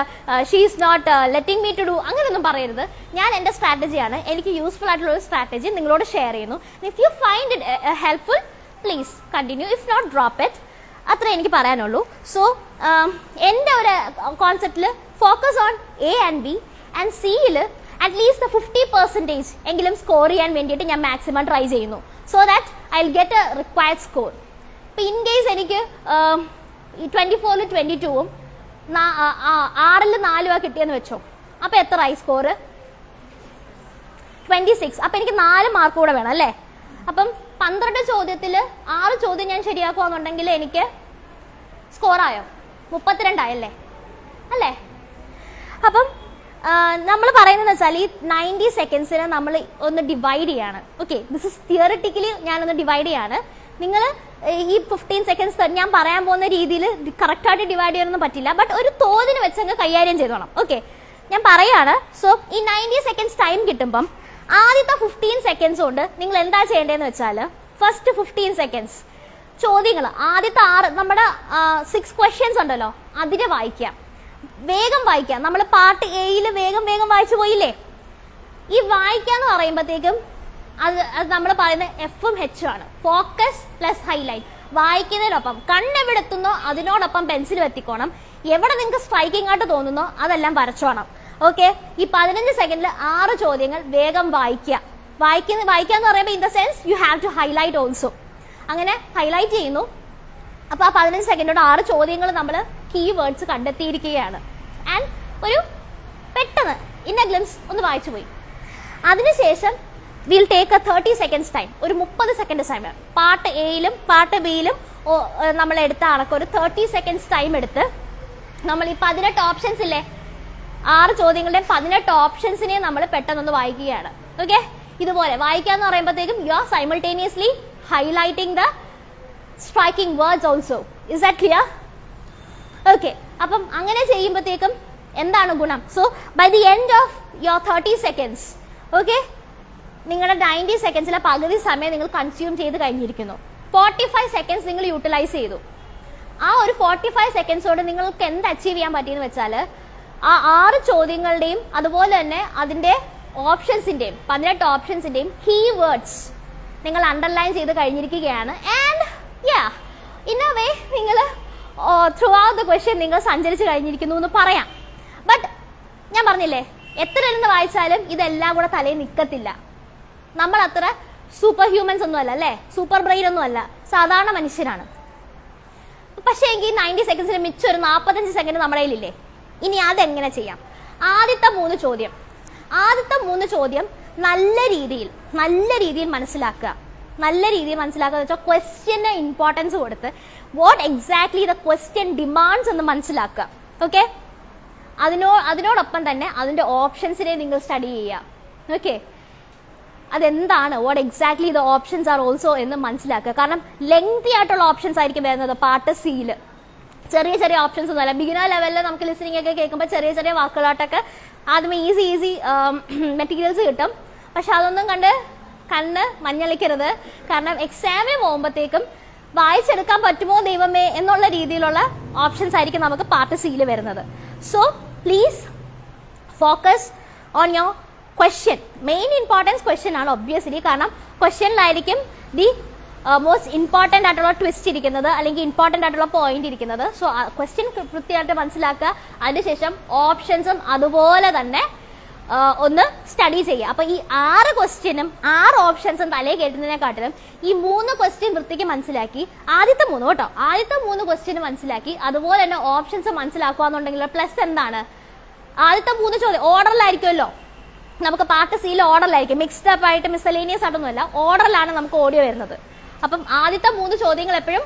she is not letting me to do അങ്ങനെയൊന്നും പറയരുത്. ഞാൻ എന്റെ സ്ട്രാറ്റജിയാണ് എനിക്ക് യൂസ്ഫുൾ ആയിട്ടുള്ള ഒരു സ്ട്രാറ്റജി നിങ്ങളോട് ഷെയർ ചെയ്യുന്നു. If you find it helpful please continue if not drop it അത്രേ എനിക്ക് പറയാനുള്ളൂ. സോ എന്റെ ഒരു കോൺസെപ്റ്റിൽ focus on A and B and സിയിൽ അറ്റ്ലീസ്റ്റ് ഫിഫ്റ്റി പെർസെന്റേജ് എങ്കിലും സ്കോർ ചെയ്യാൻ വേണ്ടിയിട്ട് ഞാൻ മാക്സിമം ട്രൈ ചെയ്യുന്നു. So that I will get a required score ഇപ്പം ഇൻ കേസ് എനിക്ക് ട്വന്റി ഫോറിൽ ട്വന്റി ടൂവും ആറിൽ നാലുവാ കിട്ടിയെന്ന് വെച്ചോ. അപ്പൊ എത്ര ആയി സ്കോർ ട്വന്റി സിക്സ് അപ്പൊ എനിക്ക് നാല് മാർക്ക് കൂടെ വേണം അല്ലേ? അപ്പം പന്ത്രണ്ട് ചോദ്യത്തിൽ ആറ് ചോദ്യം ഞാൻ ശരിയാക്കുകയാണെന്നുണ്ടെങ്കിൽ എനിക്ക് സ്കോറായോ? മുപ്പത്തിരണ്ടായല്ലേ? അല്ലേ? അപ്പം നമ്മൾ പറയുന്നത് വെച്ചാൽ ഈ നയന്റി സെക്കൻഡ്സിനെ നമ്മൾ ഒന്ന് ഡിവൈഡ് ചെയ്യാണ്. ഓക്കെ ദിസ് ഇസ് തിയറിറ്റിക്കലി ഞാനൊന്ന് ഡിവൈഡ് ചെയ്യാണ്. നിങ്ങൾ ഈ ഫിഫ്റ്റീൻ സെക്കൻഡ്സ് ഞാൻ പറയാൻ പോകുന്ന രീതിയിൽ കറക്റ്റായിട്ട് ഡിവൈഡ് ചെയ്യാനൊന്നും പറ്റില്ല. ബട്ട് ഒരു തോതിന് വെച്ചങ്ങ് കൈകാര്യം ചെയ്തോണം. ഓക്കെ ഞാൻ പറയാണ്. സോ ഈ നയന്റി സെക്കൻഡ്സ് ടൈം കിട്ടുമ്പം ആദ്യത്തെ ഫിഫ്റ്റീൻ സെക്കൻഡ്സ് കൊണ്ട് നിങ്ങൾ എന്താ ചെയ്യേണ്ടതെന്ന് വെച്ചാൽ ഫസ്റ്റ് ഫിഫ്റ്റീൻ സെക്കൻഡ്സ് ചോദ്യങ്ങൾ ആദ്യത്തെ ആറ് നമ്മുടെ സിക്സ് ക്വസ്റ്റ്യൻസ് ഉണ്ടല്ലോ. അതിനെ വായിക്കാം. വേഗം വായിക്കാം. നമ്മൾ പാർട്ട് എയിൽ വേഗം വേഗം വായിച്ചു പോയില്ലേ? ഈ വായിക്കാന്ന് പറയുമ്പോഴത്തേക്കും അത് അത് നമ്മൾ പറയുന്ന എഫും ഹെച്ചും ആണ്. ഫോക്കസ് പ്ലസ് ഹൈലൈറ്റ് വായിക്കുന്നതിനൊപ്പം കണ്ണെവിടെത്തുന്നോ അതിനോടൊപ്പം പെൻസിൽ എത്തിക്കോണം എവിടെ നിങ്ങൾക്ക് സ്ട്രൈക്കിംഗ് ആയിട്ട് തോന്നുന്നോ അതെല്ലാം വരച്ചോണം. ഓക്കെ ഈ പതിനഞ്ച് സെക്കൻഡിൽ ആറ് ചോദ്യങ്ങൾ വേഗം വായിക്കുക. വായിക്കുന്ന വായിക്കാന്ന് പറയുമ്പോൾ in the sense you have to highlight also അങ്ങനെ ഹൈലൈറ്റ് ചെയ്യുന്നു. അപ്പൊ ആ പതിനഞ്ച് സെക്കൻഡോട് ആറ് ചോദ്യങ്ങൾ നമ്മൾ കീ വേർഡ്സ് കണ്ടെത്തിയിരിക്കുകയാണ്. ആൻഡ് ഒരു പെട്ടെന്ന് ഇന്ന ഗ്ലിംസ് ഒന്ന് വായിച്ചു പോയി. അതിനുശേഷം will take a thirty seconds time ഒരു മുപ്പത് സെക്കൻഡ് ടൈം പാർട്ട് എയിലും പാർട്ട് ബിയിലും നമ്മൾ എടുത്ത കണക്ക് ഒരു തേർട്ടി സെക്കൻഡ്സ് ടൈം എടുത്ത് നമ്മൾ ഈ പതിനെട്ട് ഓപ്ഷൻസ് ഇല്ലേ ആറ് ചോദ്യങ്ങളുടെ പതിനെട്ട് ഓപ്ഷൻസിനെ നമ്മൾ പെട്ടെന്നൊന്ന് വായിക്കുകയാണ്. ഓക്കെ ഇതുപോലെ വായിക്കാന്ന് പറയുമ്പോഴത്തേക്കും you are simultaneously highlighting the striking words also is that clear okay അപ്പം അങ്ങനെ ചെയ്യുമ്പോഴത്തേക്കും എന്താണ് ഗുണം? So by the end of your thirty seconds okay നിങ്ങളുടെ നയന്റി സെക്കൻഡ്സിലെ പകുതി സമയം നിങ്ങൾ കൺസ്യൂം ചെയ്ത് കഴിഞ്ഞിരിക്കുന്നു. ഫോർട്ടി ഫൈവ് സെക്കൻഡ്സ് നിങ്ങൾ യൂട്ടിലൈസ് ചെയ്തു. ആ ഒരു ഫോർട്ടി ഫൈവ് സെക്കൻഡ്സോട് നിങ്ങൾക്ക് എന്ത് അച്ചീവ് ചെയ്യാൻ പറ്റിയെന്ന് വെച്ചാൽ ആ ആറ് ചോദ്യങ്ങളുടെയും അതുപോലെ തന്നെ അതിന്റെ ഓപ്ഷൻസിന്റെയും പതിനെട്ട് ഓപ്ഷൻസിന്റെയും കീ വേർഡ്സ് നിങ്ങൾ അണ്ടർലൈൻ ചെയ്ത് കഴിഞ്ഞിരിക്കുകയാണ്. And yeah in a way നിങ്ങൾ ത്രൂ ഔട്ട് ദ ക്വസ്റ്റ്യൻ നിങ്ങൾ സഞ്ചരിച്ച് കഴിഞ്ഞിരിക്കുന്നു എന്ന് പറയാം. ബട്ട് ഞാൻ പറഞ്ഞില്ലേ എത്ര ഇരുന്ന് വായിച്ചാലും ഇതെല്ലാം കൂടെ തലയിൽ നിൽക്കത്തില്ല നമ്മൾ അത്ര സൂപ്പർ ഹ്യൂമൻസ് ഒന്നും അല്ല അല്ലേ? സൂപ്പർ ബ്രെയിൻ ഒന്നും അല്ല. സാധാരണ മനുഷ്യരാണ്. പക്ഷേ എങ്കിൽ നയന്റി സെക്കൻഡ്സിന് മിച്ചം ഒരു നാൽപ്പത്തഞ്ച് സെക്കൻഡ് നമ്മുടെ കയ്യിലില്ലേ? ഇനി അതെങ്ങനെ ചെയ്യാം? ആദ്യത്തെ മൂന്ന് ചോദ്യം. ആദ്യത്തെ മൂന്ന് ചോദ്യം നല്ല രീതിയിൽ നല്ല രീതിയിൽ മനസ്സിലാക്കുക. നല്ല രീതിയിൽ മനസ്സിലാക്കുക വെച്ചാൽ ക്വസ്റ്റ്യന് ഇമ്പോർട്ടൻസ് കൊടുത്ത് what exactly the question demands എന്ന് മനസ്സിലാക്കുക. ഓക്കെ അതിനോ അതിനോടൊപ്പം തന്നെ അതിന്റെ ഓപ്ഷൻസിനെ നിങ്ങൾ സ്റ്റഡി ചെയ്യുക. ഓക്കെ അതെന്താണ്? What exactly the options are also എന്ന് മനസ്സിലാക്കുക. കാരണം ലെങ്തി ആയിട്ടുള്ള ഓപ്ഷൻസ് ആയിരിക്കും വരുന്നത്. പാർട്ട് സിയിൽ ചെറിയ ചെറിയ ഓപ്ഷൻസ് ഒന്നുമല്ല. ബിഗിനർ ലെവലിൽ നമുക്ക് ലിസണിംഗ് ഒക്കെ കേൾക്കുമ്പോൾ ചെറിയ ചെറിയ വാക്കുകളായിട്ടൊക്കെ ആദ്യമേ ഈസി ഈസി മെറ്റീരിയൽസ് കിട്ടും. പക്ഷെ അതൊന്നും കണ്ട് കണ്ണ് മഞ്ഞളിക്കരുത്. കാരണം എക്സാമിന് പോകുമ്പോഴത്തേക്കും വായിച്ചെടുക്കാൻ പറ്റുമോ ദൈവമേ എന്നുള്ള രീതിയിലുള്ള ഓപ്ഷൻസ് ആയിരിക്കും നമുക്ക് പാർട്ട് സിയിൽ വരുന്നത്. So please focus on your question main importance question ആണ് ഒബ്വിയസ്ലി കാരണം ക്വസ്റ്റ്യനിലായിരിക്കും ദി മോസ്റ്റ് ഇമ്പോർട്ടന്റ് ആയിട്ടുള്ള ട്വിസ്റ്റ് ഇരിക്കുന്നത് അല്ലെങ്കിൽ ഇമ്പോർട്ടന്റ് ആയിട്ടുള്ള പോയിന്റ് ഇരിക്കുന്നത്. സോ ക്വസ്റ്റ്യൻ കൃത്യമായിട്ട് മനസ്സിലാക്കുക. അതിനുശേഷം ഓപ്ഷൻസും അതുപോലെ തന്നെ ഒന്ന് സ്റ്റഡി ചെയ്യുക. അപ്പൊ ഈ ആറ് ക്വസ്റ്റ്യനും ആറ് ഓപ്ഷൻസും തലേ കേട്ടുന്നതിനെക്കാട്ടിലും ഈ മൂന്ന് ക്വസ്റ്റ്യൻ വൃത്തിക്ക് മനസ്സിലാക്കി ആദ്യത്തെ മൂന്ന് കേട്ടോ. ആദ്യത്തെ മൂന്ന് ക്വസ്റ്റ്യൻ മനസ്സിലാക്കി അതുപോലെ തന്നെ ഓപ്ഷൻസ് മനസ്സിലാക്കുക എന്നുണ്ടെങ്കിൽ പ്ലസ് എന്താണ്? ആദ്യത്തെ മൂന്ന് ചോദ്യം ഓർഡറിലായിരിക്കുമല്ലോ നമുക്ക് പാർട്ട് സിയിൽ ഓർഡറിലായിരിക്കും മിക്സ്ഡ് അപ്പ് ആയിട്ട് മിസലേനിയസ് ആയിട്ടൊന്നുമല്ല. ഓർഡറിലാണ് നമുക്ക് ഓഡിയോ വരുന്നത്. അപ്പം ആദ്യത്തെ മൂന്ന് ചോദ്യങ്ങൾ എപ്പോഴും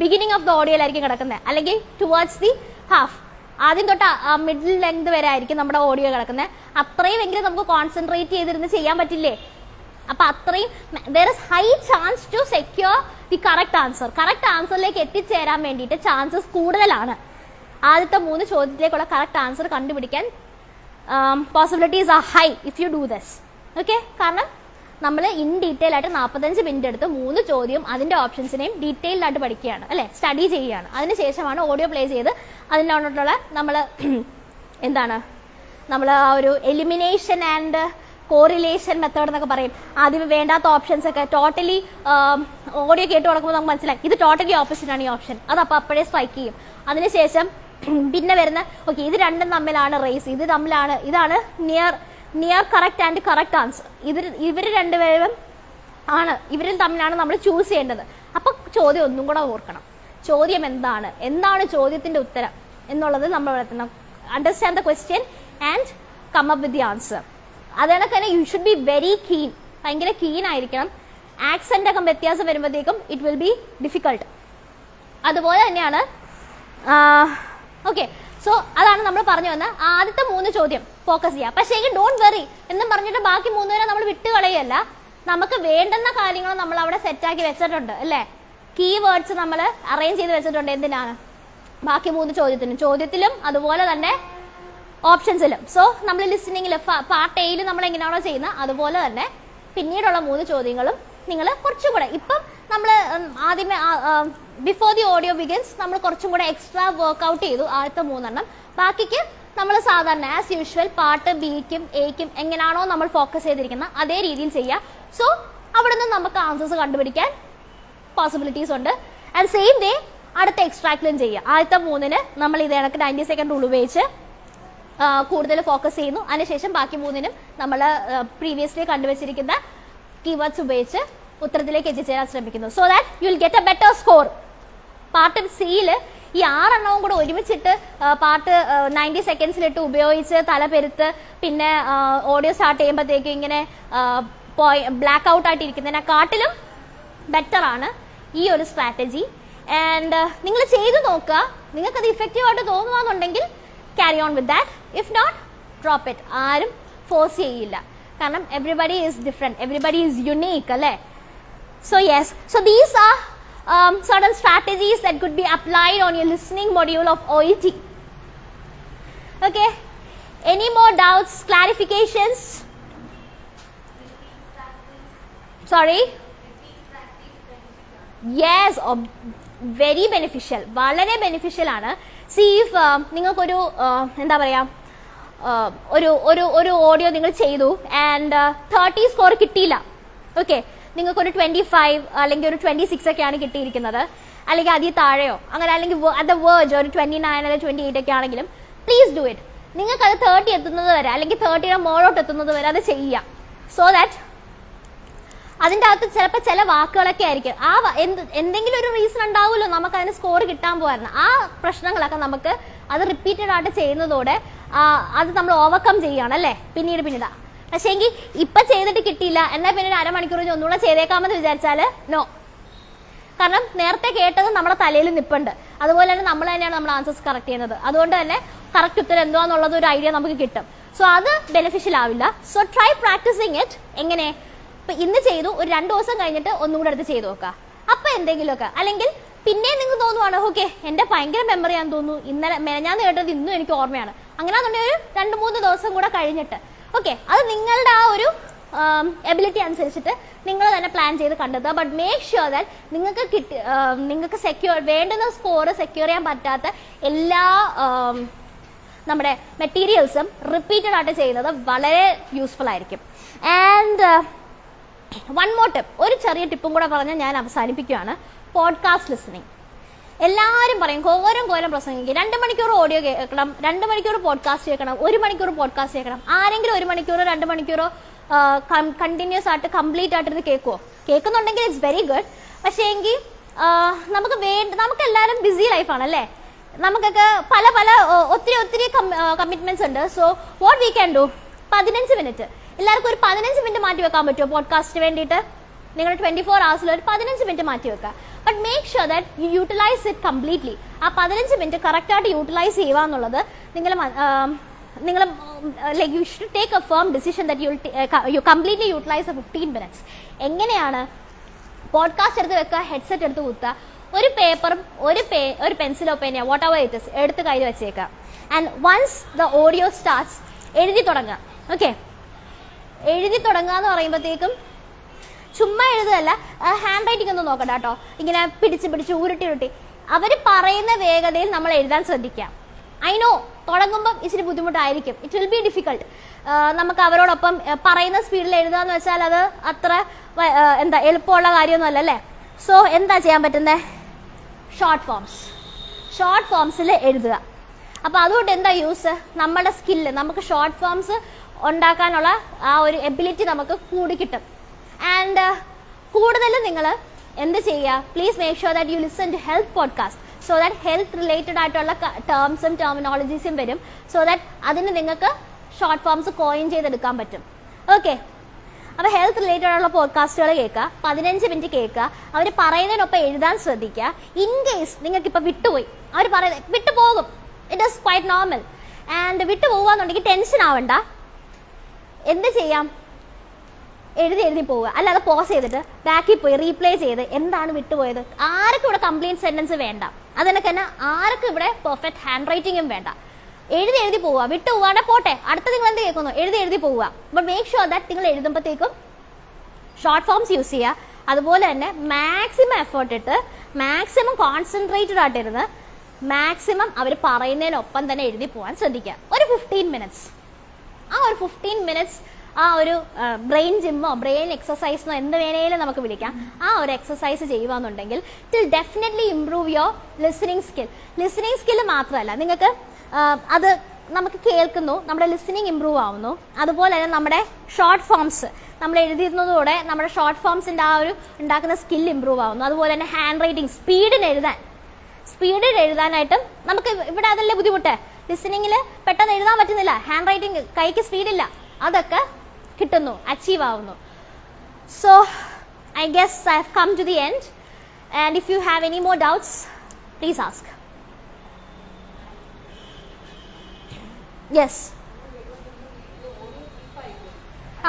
ബിഗിനിങ് ഓഫ് ദ ഓഡിയോയിലായിരിക്കും കിടക്കുന്നത്. അല്ലെങ്കിൽ ടുവേർഡ്സ് ദി ഹാഫ് ആദ്യം തൊട്ട് മിഡിൽ ലെങ്ത് വരെ ആയിരിക്കും നമ്മുടെ ഓഡിയോ കിടക്കുന്നത്. അത്രയും എങ്കിലും നമുക്ക് കോൺസെൻട്രേറ്റ് ചെയ്തിരുന്ന് ചെയ്യാൻ പറ്റില്ലേ? അപ്പൊ അത്രയും there is high chance to secure the correct answer correct ആൻസറിലേക്ക് എത്തിച്ചേരാൻ വേണ്ടിയിട്ട് ചാൻസസ് കൂടുതലാണ്. ആദ്യത്തെ മൂന്ന് ചോദ്യത്തിലേക്കുള്ള കറക്റ്റ് ആൻസർ കണ്ടുപിടിക്കാൻ possibilities are high if you do this okay കാരണം നമ്മൾ ഇൻ ഡീറ്റെയിൽ ആയിട്ട് നാൽപ്പത്തഞ്ച് മിനിറ്റ് എടുത്ത് മൂന്ന് ചോദ്യം അതിന്റെ ഓപ്ഷൻസിനെയും ഡീറ്റെയിൽഡ് ആയിട്ട് പഠിക്കുകയാണ്. അല്ലെ? സ്റ്റഡി ചെയ്യുകയാണ്. അതിനുശേഷമാണ് ഓഡിയോ പ്ലേ ചെയ്ത് അതിനോട്ടുള്ള നമ്മൾ എന്താണ്? നമ്മൾ ആ ഒരു എലിമിനേഷൻ ആൻഡ് കോറിലേഷൻ മെത്തേഡ് എന്നൊക്കെ പറയും. ആദ്യം വേണ്ടാത്ത ഓപ്ഷൻസ് ഒക്കെ ടോട്ടലി ഓഡിയോ കേട്ട് കൊടുക്കുമ്പോൾ നമുക്ക് മനസ്സിലായി. ഇത് ടോട്ടലി ഓപ്പോസിറ്റ് ആണ് ഈ ഓപ്ഷൻ അത് അപ്പോൾ അപ്പോഴേ സ്ട്രൈക്ക് ചെയ്യും. അതിനുശേഷം പിന്നെ വരുന്ന ഓക്കെ ഇത് രണ്ടും തമ്മിലാണ് റേസ് ഇത് തമ്മിലാണ് ഇതാണ് near near correct and correct answer ഇവർ ഇവർ രണ്ടുപേരും ആണ് ഇവരിൽ തമ്മിലാണ് നമ്മൾ ചൂസ് ചെയ്യേണ്ടത്. അപ്പൊ ചോദ്യം ഒന്നും കൂടെ ഓർക്കണം. ചോദ്യം എന്താണ്? എന്താണ് ചോദ്യത്തിന്റെ ഉത്തരം? എന്നുള്ളത് നമ്മൾ എത്തണം understand the question and come up with the answer അതുകൊണ്ട് തന്നെ you should be very keen ഭയങ്കര കീൻ ആയിരിക്കണം. ആക്സെന്റ് ഒക്കെ വ്യത്യാസം വരുമ്പോഴത്തേക്കും ഇറ്റ് വിൽ ബി ഡിഫിക്കൾട്ട് അതുപോലെ തന്നെയാണ് ഓക്കെ സോ അതാണ് നമ്മൾ പറഞ്ഞു വന്ന ആദ്യത്തെ മൂന്ന് ചോദ്യം. ഫോക്കസ് ചെയ്യുക പക്ഷേ ഡോണ്ട് വെറി എന്നും പറഞ്ഞിട്ട് ബാക്കി മൂന്ന് പേരെ നമ്മൾ വിട്ട് കളയല്ല നമുക്ക് വേണ്ടുന്ന കാര്യങ്ങൾ നമ്മൾ അവിടെ സെറ്റാക്കി വെച്ചിട്ടുണ്ട് അല്ലേ? കീ വേർഡ്സ് നമ്മൾ അറേഞ്ച് ചെയ്ത് വെച്ചിട്ടുണ്ട് എന്തിനാണ്? ബാക്കി മൂന്ന് ചോദ്യത്തിനും. ചോദ്യത്തിലും അതുപോലെ തന്നെ ഓപ്ഷൻസിലും സോ നമ്മൾ ലിസണിങ്ങിൽ പാർട്ട് എയിൽ നമ്മൾ എങ്ങനെയാണോ ചെയ്യുന്നത് അതുപോലെ തന്നെ പിന്നീടുള്ള മൂന്ന് ചോദ്യങ്ങളും നിങ്ങൾ കുറച്ചുകൂടെ ഇപ്പം നമ്മൾ ആദ്യമേ ബിഫോർ ദി ഓഡിയോ ബിഗിൻസ് നമ്മൾ കുറച്ചും കൂടെ എക്സ്ട്രാ വർക്ക്ഔട്ട് ചെയ്തു ആദ്യത്തെ മൂന്നെണ്ണം. ബാക്കിക്ക് നമ്മൾ സാധാരണ ആസ് യൂഷ്വൽ പാട്ട് ബിക്കും എക്കും എങ്ങനെയാണോ നമ്മൾ ഫോക്കസ് ചെയ്തിരിക്കുന്നത് അതേ രീതിയിൽ ചെയ്യുക സോ അവിടെ നിന്ന് നമുക്ക് ആൻസേഴ്സ് കണ്ടുപിടിക്കാൻ പോസിബിലിറ്റീസ് ഉണ്ട്. ആൻഡ് സെയിം ഡേ അടുത്ത എക്സ്ട്രാക്റ്റിലും ചെയ്യുക ആദ്യത്തെ മൂന്നിന് നമ്മൾ ഇത് കണക്ക് നയന്റി സെക്കൻഡ് ഉപയോഗിച്ച് കൂടുതൽ ഫോക്കസ് ചെയ്യുന്നു. അതിനുശേഷം ബാക്കി മൂന്നിനും നമ്മൾ പ്രീവിയസ്ലി കണ്ടുവച്ചിരിക്കുന്ന കീവേഡ്സ് ഉപയോഗിച്ച് ഉത്തരത്തിലേക്ക് എത്തിച്ചേരാൻ ശ്രമിക്കുന്നു. So that you will get a better score part സിയിൽ ഈ ആറെണ്ണവും കൂടെ ഒരുമിച്ചിട്ട് പാർട്ട് നയന്റി സെക്കൻഡ്സിലിട്ട് ഉപയോഗിച്ച് തല പെരുത്ത് പിന്നെ ഓഡിയോ സ്റ്റാർട്ട് ചെയ്യുമ്പോഴത്തേക്കും ഇങ്ങനെ ബ്ലാക്ക് ഔട്ട് ആയിട്ട് ഇരിക്കുന്നതിനെക്കാട്ടിലും ബെറ്റർ ആണ് ഈ ഒരു സ്ട്രാറ്റജി ആൻഡ് നിങ്ങൾ ചെയ്തു നോക്കുക. നിങ്ങൾക്ക് അത് ഇഫക്റ്റീവ് ആയിട്ട് തോന്നുവാന്നുണ്ടെങ്കിൽ carry on with that if not drop it ആരും ഫോഴ്സ് ചെയ്യില്ല. കാരണം everybody is different everybody is unique അല്ലേ? So yes, so these are um, certain strategies that could be applied on your listening module of OET. Okay, any more doubts, clarifications? Sorry? Yes very beneficial വളരെ ബെനിഫിഷ്യൽ ആണ് സി ഇഫ് നിങ്ങൾക്കൊരു uh, എന്താ പറയാ uh, ഒരു ഒരു ഒരു ഓഡിയോ നിങ്ങൾ ചെയ്തു ആൻഡ് തേർട്ടി സ്കോർ കിട്ടിയില്ല ഓക്കെ നിങ്ങൾക്കൊരു ട്വന്റി ഫൈവ് അല്ലെങ്കിൽ ഒരു ട്വന്റി സിക്സ് ഒക്കെയാണ് കിട്ടിയിരിക്കുന്നത്. അല്ലെങ്കിൽ അതിൽ താഴെയോ അങ്ങനെ അല്ലെങ്കിൽ അത് വേർജ് ഒരു ട്വന്റി നയൻ അല്ലെങ്കിൽ ട്വന്റി എയ്റ്റ് ഒക്കെ ആണെങ്കിലും പ്ലീസ് ഡു ഇറ്റ് നിങ്ങൾക്ക് അത് തേർട്ടി എത്തുന്നത് വരെ അല്ലെങ്കിൽ തേർട്ടിയുടെ മോളോട്ട് എത്തുന്നത് വരെ അത് ചെയ്യാം. സോ ദാറ്റ് അതിന്റെ അകത്ത് ചിലപ്പോൾ ചില വാക്കുകളൊക്കെ ആയിരിക്കും. ആ എന്ത് എന്തെങ്കിലും ഒരു റീസൺ ഉണ്ടാവുമല്ലോ നമുക്ക് അതിന് സ്കോർ കിട്ടാൻ പോകാറുണ്ട് ആ പ്രശ്നങ്ങളൊക്കെ നമുക്ക് അത് റിപ്പീറ്റഡ് ആയിട്ട് ചെയ്യുന്നതോടെ അത് നമ്മൾ ഓവർകം ചെയ്യുകയാണ് അല്ലേ? പിന്നീട് പിന്നീട്. പക്ഷേ എങ്കിൽ ഇപ്പം ചെയ്തിട്ട് കിട്ടിയില്ല. എന്നാൽ പിന്നെ ഒരു അരമണിക്കൂർ കഴിഞ്ഞ് ഒന്നുകൂടെ ചെയ്തേക്കാമെന്ന് വിചാരിച്ചാൽ നോ കാരണം നേരത്തെ കേട്ടത് നമ്മുടെ തലയിൽ നിപ്പുണ്ട്. അതുപോലെ തന്നെ നമ്മൾ തന്നെയാണ് നമ്മൾ ആൻസേഴ്സ് കറക്റ്റ് ചെയ്യുന്നത്. അതുകൊണ്ട് തന്നെ കറക്റ്റ് ഉത്തരം എന്താണെന്നുള്ളത് ഒരു ഐഡിയ നമുക്ക് കിട്ടും. സോ അത് ബെനിഫിഷ്യൽ ആവില്ല. സോ ട്രൈ പ്രാക്ടീസിങ് ഇറ്റ് എങ്ങനെ? ഇപ്പൊ ഇന്ന് ചെയ്തു ഒരു രണ്ട് ദിവസം കഴിഞ്ഞിട്ട് ഒന്നും കൂടെ എടുത്ത് ചെയ്തു നോക്കുക. അപ്പൊ എന്തെങ്കിലുമൊക്കെ. അല്ലെങ്കിൽ പിന്നെ നിങ്ങൾ തോന്നുവാണ് ഓക്കെ എന്റെ ഭയങ്കര മെമ്മറി ആണെന്ന് തോന്നുന്നു. ഇന്നലെ ഞാൻ കേട്ടത് ഇന്നും എനിക്ക് ഓർമ്മയാണ്. അങ്ങനെയാണെന്നുണ്ടെങ്കിൽ ഒരു രണ്ട് മൂന്ന് ദിവസം കൂടെ കഴിഞ്ഞിട്ട് ഓക്കെ അത് നിങ്ങളുടെ ആ ഒരു എബിലിറ്റി അനുസരിച്ചിട്ട് നിങ്ങൾ തന്നെ പ്ലാൻ ചെയ്ത് കണ്ടെത്തുക. ബട്ട് മേക്ക് ഷുവർ ദാറ്റ് നിങ്ങൾക്ക് കിട്ടി നിങ്ങൾക്ക് സെക്യൂർ വേണ്ടുന്ന സ്കോർ സെക്യൂർ ചെയ്യാൻ പറ്റാത്ത എല്ലാ നമ്മുടെ മെറ്റീരിയൽസും റിപ്പീറ്റഡ് ആയിട്ട് ചെയ്യുന്നത് വളരെ യൂസ്ഫുൾ ആയിരിക്കും. ആൻഡ് വൺ മോർ ടിപ്പ് ഒരു ചെറിയ ടിപ്പും കൂടെ പറഞ്ഞ് ഞാൻ അവസാനിപ്പിക്കുകയാണ്. പോഡ്കാസ്റ്റ് ലിസണിങ് എല്ലാവരും പറയും കോരം കോലം പ്രസംഗിക്കും. രണ്ട് മണിക്കൂർ ഓഡിയോ കേൾക്കണം രണ്ട് മണിക്കൂർ പോഡ്കാസ്റ്റ് കേൾക്കണം ഒരു മണിക്കൂർ പോഡ്കാസ്റ്റ് കേൾക്കണം. ആരെങ്കിലും ഒരു മണിക്കൂറോ രണ്ട് മണിക്കൂറോ കണ്ടിന്യൂസ് ആയിട്ട് കംപ്ലീറ്റ് ആയിട്ട് ഇത് കേൾക്കുമോ കേൾക്കുന്നുണ്ടെങ്കിൽ ഇറ്റ്സ് വെരി ഗുഡ് പക്ഷേ എങ്കിൽ നമുക്ക് വേണ്ട നമുക്ക് എല്ലാവരും ബിസി ലൈഫാണ് അല്ലേ? നമുക്കൊക്കെ പല പല ഒത്തിരി ഒത്തിരി കമ്മിറ്റ്മെന്റ്സ് ഉണ്ട്. So what we can do പതിനഞ്ച് മിനിറ്റ് എല്ലാവർക്കും ഒരു പതിനഞ്ച് മിനിറ്റ് മാറ്റി വെക്കാൻ പറ്റുമോ പോഡ്കാസ്റ്റിന് വേണ്ടിയിട്ട്? നിങ്ങൾ ട്വന്റി ഫോർ ഹവേഴ്സിൽ ഒരു പതിനഞ്ച് മിനിറ്റ് മാറ്റി വെക്കുക. But make sure that you utilise it completely ആ പതിനഞ്ച് മിനിറ്റ് കറക്റ്റായിട്ട് യൂട്ടിലൈസ് ചെയ്യുക എന്നുള്ളത് നിങ്ങൾ നിങ്ങൾ like you should take a firm decision that you you completely utilise a fifteen minutes എങ്ങനെയാണ് പോഡ്കാസ്റ്റ് എടുത്ത് വെക്കുക ഹെഡ്സെറ്റ് എടുത്ത് കുത്തുക? ഒരു പേപ്പറും ഒരു പേ ഒരു പെൻസിലോ പേനയോ വാട്ട് എവർ ഇറ്റ് ഇസ് എടുത്ത് കയ്യിൽ വെച്ചേക്കുക. And once the audio starts എഴുതി തുടങ്ങുക. ഓക്കെ എഴുതി തുടങ്ങുക എന്ന് പറയുമ്പോഴത്തേക്കും ചുമ്മാ എഴുതല്ല ഹാൻഡ് റൈറ്റിംഗ് ഒന്നും നോക്കണ്ട കേട്ടോ. ഇങ്ങനെ പിടിച്ച് പിടിച്ച് ഉരുട്ടി ഉരുട്ടി. അവർ പറയുന്ന വേഗതയിൽ നമ്മൾ എഴുതാൻ ശ്രദ്ധിക്കാം. ഐ നോ തുടങ്ങുമ്പം ഇച്ചിരി ബുദ്ധിമുട്ടായിരിക്കും. ഇറ്റ് വിൽ ബി ഡിഫിക്കൾട്ട് നമുക്ക് അവരോടൊപ്പം പറയുന്ന സ്പീഡിൽ എഴുതുക എന്ന് വെച്ചാൽ അത് അത്ര എന്താ എളുപ്പമുള്ള കാര്യമൊന്നുമല്ല അല്ലേ? സോ എന്താ ചെയ്യാൻ പറ്റുന്നത് ഷോർട്ട് ഫോംസ് ഷോർട്ട് ഫോംസിൽ എഴുതുക. അപ്പോൾ അതുകൊണ്ട് എന്താ യൂസ് നമ്മുടെ സ്കില്ല് നമുക്ക് ഷോർട്ട് ഫോംസ് ഉണ്ടാക്കാനുള്ള ആ ഒരു എബിലിറ്റി നമുക്ക് കൂടി കിട്ടും. ആൻഡ് കൂടുതൽ നിങ്ങൾ എന്ത് ചെയ്യുക? Please make sure that you listen to health podcast so that health related ആയിട്ടുള്ള ടേംസും ടെർമിനോളജീസും വരും സോ ദാറ്റ് അതിന് നിങ്ങൾക്ക് ഷോർട്ട് ഫോംസ് കോയിൻ ചെയ്തെടുക്കാൻ പറ്റും. ഓക്കെ അപ്പോൾ ഹെൽത്ത് റിലേറ്റഡ് ആയിട്ടുള്ള പോഡ്കാസ്റ്റുകൾ കേൾക്കുക. പതിനഞ്ച് മിനിറ്റ് കേൾക്കുക. അവർ പറയുന്നതിനൊപ്പം എഴുതാൻ ശ്രദ്ധിക്കുക. ഇൻ കേസ് നിങ്ങൾക്ക് ഇപ്പോൾ വിട്ടുപോയി. അവർ പറയുന്നത് വിട്ടുപോകും. It is quite normal and വിട്ടു എന്നുണ്ടെങ്കിൽ ടെൻഷൻ ആവണ്ട. എന്ത് ചെയ്യാം? എഴുതി എഴുതി പോവുക. അല്ലാതെ പോസ് ചെയ്തിട്ട് ബാക്കിൽ പോയി റീപ്ലേ ചെയ്ത് എന്താണ് വിട്ടുപോയത്? ആർക്കും ഇവിടെ കംപ്ലീറ്റ് സെന്റൻസ് വേണ്ട. അതിനൊക്കെ തന്നെ ആർക്കും ഇവിടെ പെർഫെക്റ്റ് ഹാൻഡ് റൈറ്റിംഗും വേണ്ട. എഴുതി എഴുതി പോവുക. വിട്ടു പോവാണ്ട് പോട്ടെ. അടുത്ത നിങ്ങൾ എന്ത് കേൾക്കുന്നു? എഴുതി എഴുതി പോവുക. ബട്ട് മേക്ക് ഷുവർ ദാറ്റ് നിങ്ങൾ എഴുതുമ്പോഴത്തേക്കും ഷോർട്ട് ഫോംസ് യൂസ് ചെയ്യുക. അതുപോലെ തന്നെ മാക്സിമം എഫേർട്ട് ഇട്ട് മാക്സിമം കോൺസെൻട്രേറ്റഡ് ആയിട്ടിരുന്ന് മാക്സിമം അവർ പറയുന്നതിനൊപ്പം തന്നെ എഴുതി പോകാൻ ശ്രദ്ധിക്കുക. ഒരു ഫിഫ്റ്റീൻ മിനിറ്റ്സ് ആ ഒരു ഫിഫ്റ്റീൻ മിനിറ്റ്സ് ആ ഒരു ബ്രെയിൻ ജിമ്മോ ബ്രെയിൻ എക്സസൈസിനോ എന്ത് വേണേലും നമുക്ക് വിളിക്കാം. ആ ഒരു exercise ചെയ്യുകയെന്നുണ്ടെങ്കിൽ it'll definitely improve your listening skill listening skill മാത്രമല്ല നിങ്ങൾക്ക് അത് നമുക്ക് കേൾക്കുന്നു നമ്മുടെ ലിസണിങ് ഇംപ്രൂവ് ആവുന്നു. അതുപോലെ തന്നെ നമ്മുടെ ഷോർട്ട് ഫോംസ് നമ്മൾ എഴുതിയിരുന്നതോടെ നമ്മുടെ ഷോർട്ട് ഫോംസിന്റെ ആ ഒരു ഉണ്ടാക്കുന്ന സ്കിൽ ഇമ്പ്രൂവ് ആവുന്നു. അതുപോലെ തന്നെ ഹാൻഡ് റൈറ്റിംഗ് സ്പീഡിന് എഴുതാൻ. സ്പീഡിൽ എഴുതാനായിട്ടും നമുക്ക് ഇവിടെ അതല്ലേ ബുദ്ധിമുട്ട്? ലിസണിങ്ങിൽ പെട്ടെന്ന് എഴുതാൻ പറ്റുന്നില്ല. ഹാൻഡ് റൈറ്റിംഗ് കൈക്ക് സ്പീഡില്ല അതൊക്കെ കിട്ടുന്നു അച്ചീവ് ആവുന്നു. So I guess I have come to the end and if you have any more doubts please ask yes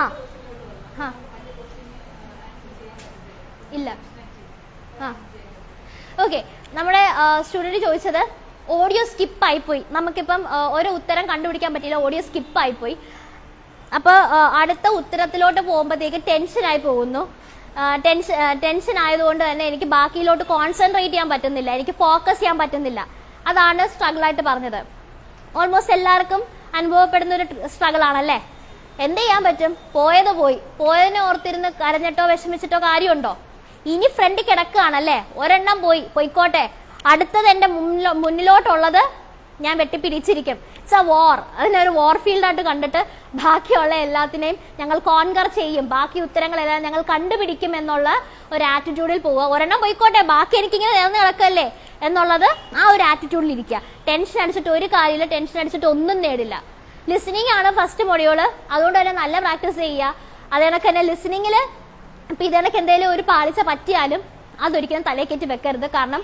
ആ ഇല്ല. ആ. ഓക്കെ നമ്മുടെ സ്റ്റുഡന്റ് ചോദിച്ചത് ഓഡിയോ സ്കിപ്പ് ആയിപ്പോയി. നമുക്കിപ്പം ഓരോ ഉത്തരം കണ്ടുപിടിക്കാൻ പറ്റിയില്ല ഓഡിയോ സ്കിപ്പ് ആയിപ്പോയി. അപ്പോൾ അടുത്ത ഉത്തരത്തിലോട്ട് പോകുമ്പോഴത്തേക്ക് ടെൻഷനായി പോകുന്നു. ടെൻഷൻ ടെൻഷൻ ആയതുകൊണ്ട് തന്നെ എനിക്ക് ബാക്കിയിലോട്ട് കോൺസെൻട്രേറ്റ് ചെയ്യാൻ പറ്റുന്നില്ല. എനിക്ക് ഫോക്കസ് ചെയ്യാൻ പറ്റുന്നില്ല. അതാണ് സ്ട്രഗിൾ ആയിട്ട് പറഞ്ഞത്. ഓൾമോസ്റ്റ് എല്ലാവർക്കും അനുഭവപ്പെടുന്ന ഒരു സ്ട്രഗിൾ ആണല്ലേ? എന്ത് ചെയ്യാൻ പറ്റും? പോയത് പോയി. പോയതിനെ ഓർത്തിരുന്ന് കരഞ്ഞിട്ടോ വിഷമിച്ചിട്ടോ കാര്യമുണ്ടോ? ഇനി ഫ്രണ്ട് കിടക്കുകയാണല്ലേ? ഒരെണ്ണം പോയി. പോയിക്കോട്ടെ. അടുത്തത് എന്റെ മുന്നിലോ മുന്നിലോട്ടുള്ളത് ഞാൻ വെട്ടിപ്പിരിച്ചിരിക്കും ഇറ്റ്സ് എ വാർ അതിനൊരു വാർ ഫീൽഡായിട്ട് കണ്ടിട്ട് ബാക്കിയുള്ള എല്ലാത്തിനെയും ഞങ്ങൾ കോൺകർ ചെയ്യും. ബാക്കി ഉത്തരങ്ങളെല്ലാം ഞങ്ങൾ കണ്ടുപിടിക്കും എന്നുള്ള ഒരു ആറ്റിറ്റ്യൂഡിൽ പോവുക. ഒരെണ്ണം പോയിക്കോട്ടെ ബാക്കി എനിക്കിങ്ങനെ നേർന്ന് കിടക്കല്ലേ? എന്നുള്ളത് ആ ഒരു ആറ്റിറ്റ്യൂഡിൽ ഇരിക്കുക. ടെൻഷൻ അടിച്ചിട്ട് ഒരു കാര്യമില്ല ടെൻഷൻ അടിച്ചിട്ട് ഒന്നും നേടില്ല. ലിസണിങ് ആണ് ഫസ്റ്റ് മൊഡ്യൂൾ അതുകൊണ്ട് തന്നെ നല്ല പ്രാക്ടീസ് ചെയ്യുക. അതേണക്ക് തന്നെ ലിസണിങ്ങിൽ ഇപ്പം ഇതേണക്ക് എന്തെങ്കിലും ഒരു പാളിച്ച പറ്റിയാലും അതൊരിക്കലും തലയിൽ കയറ്റി വെക്കരുത്. കാരണം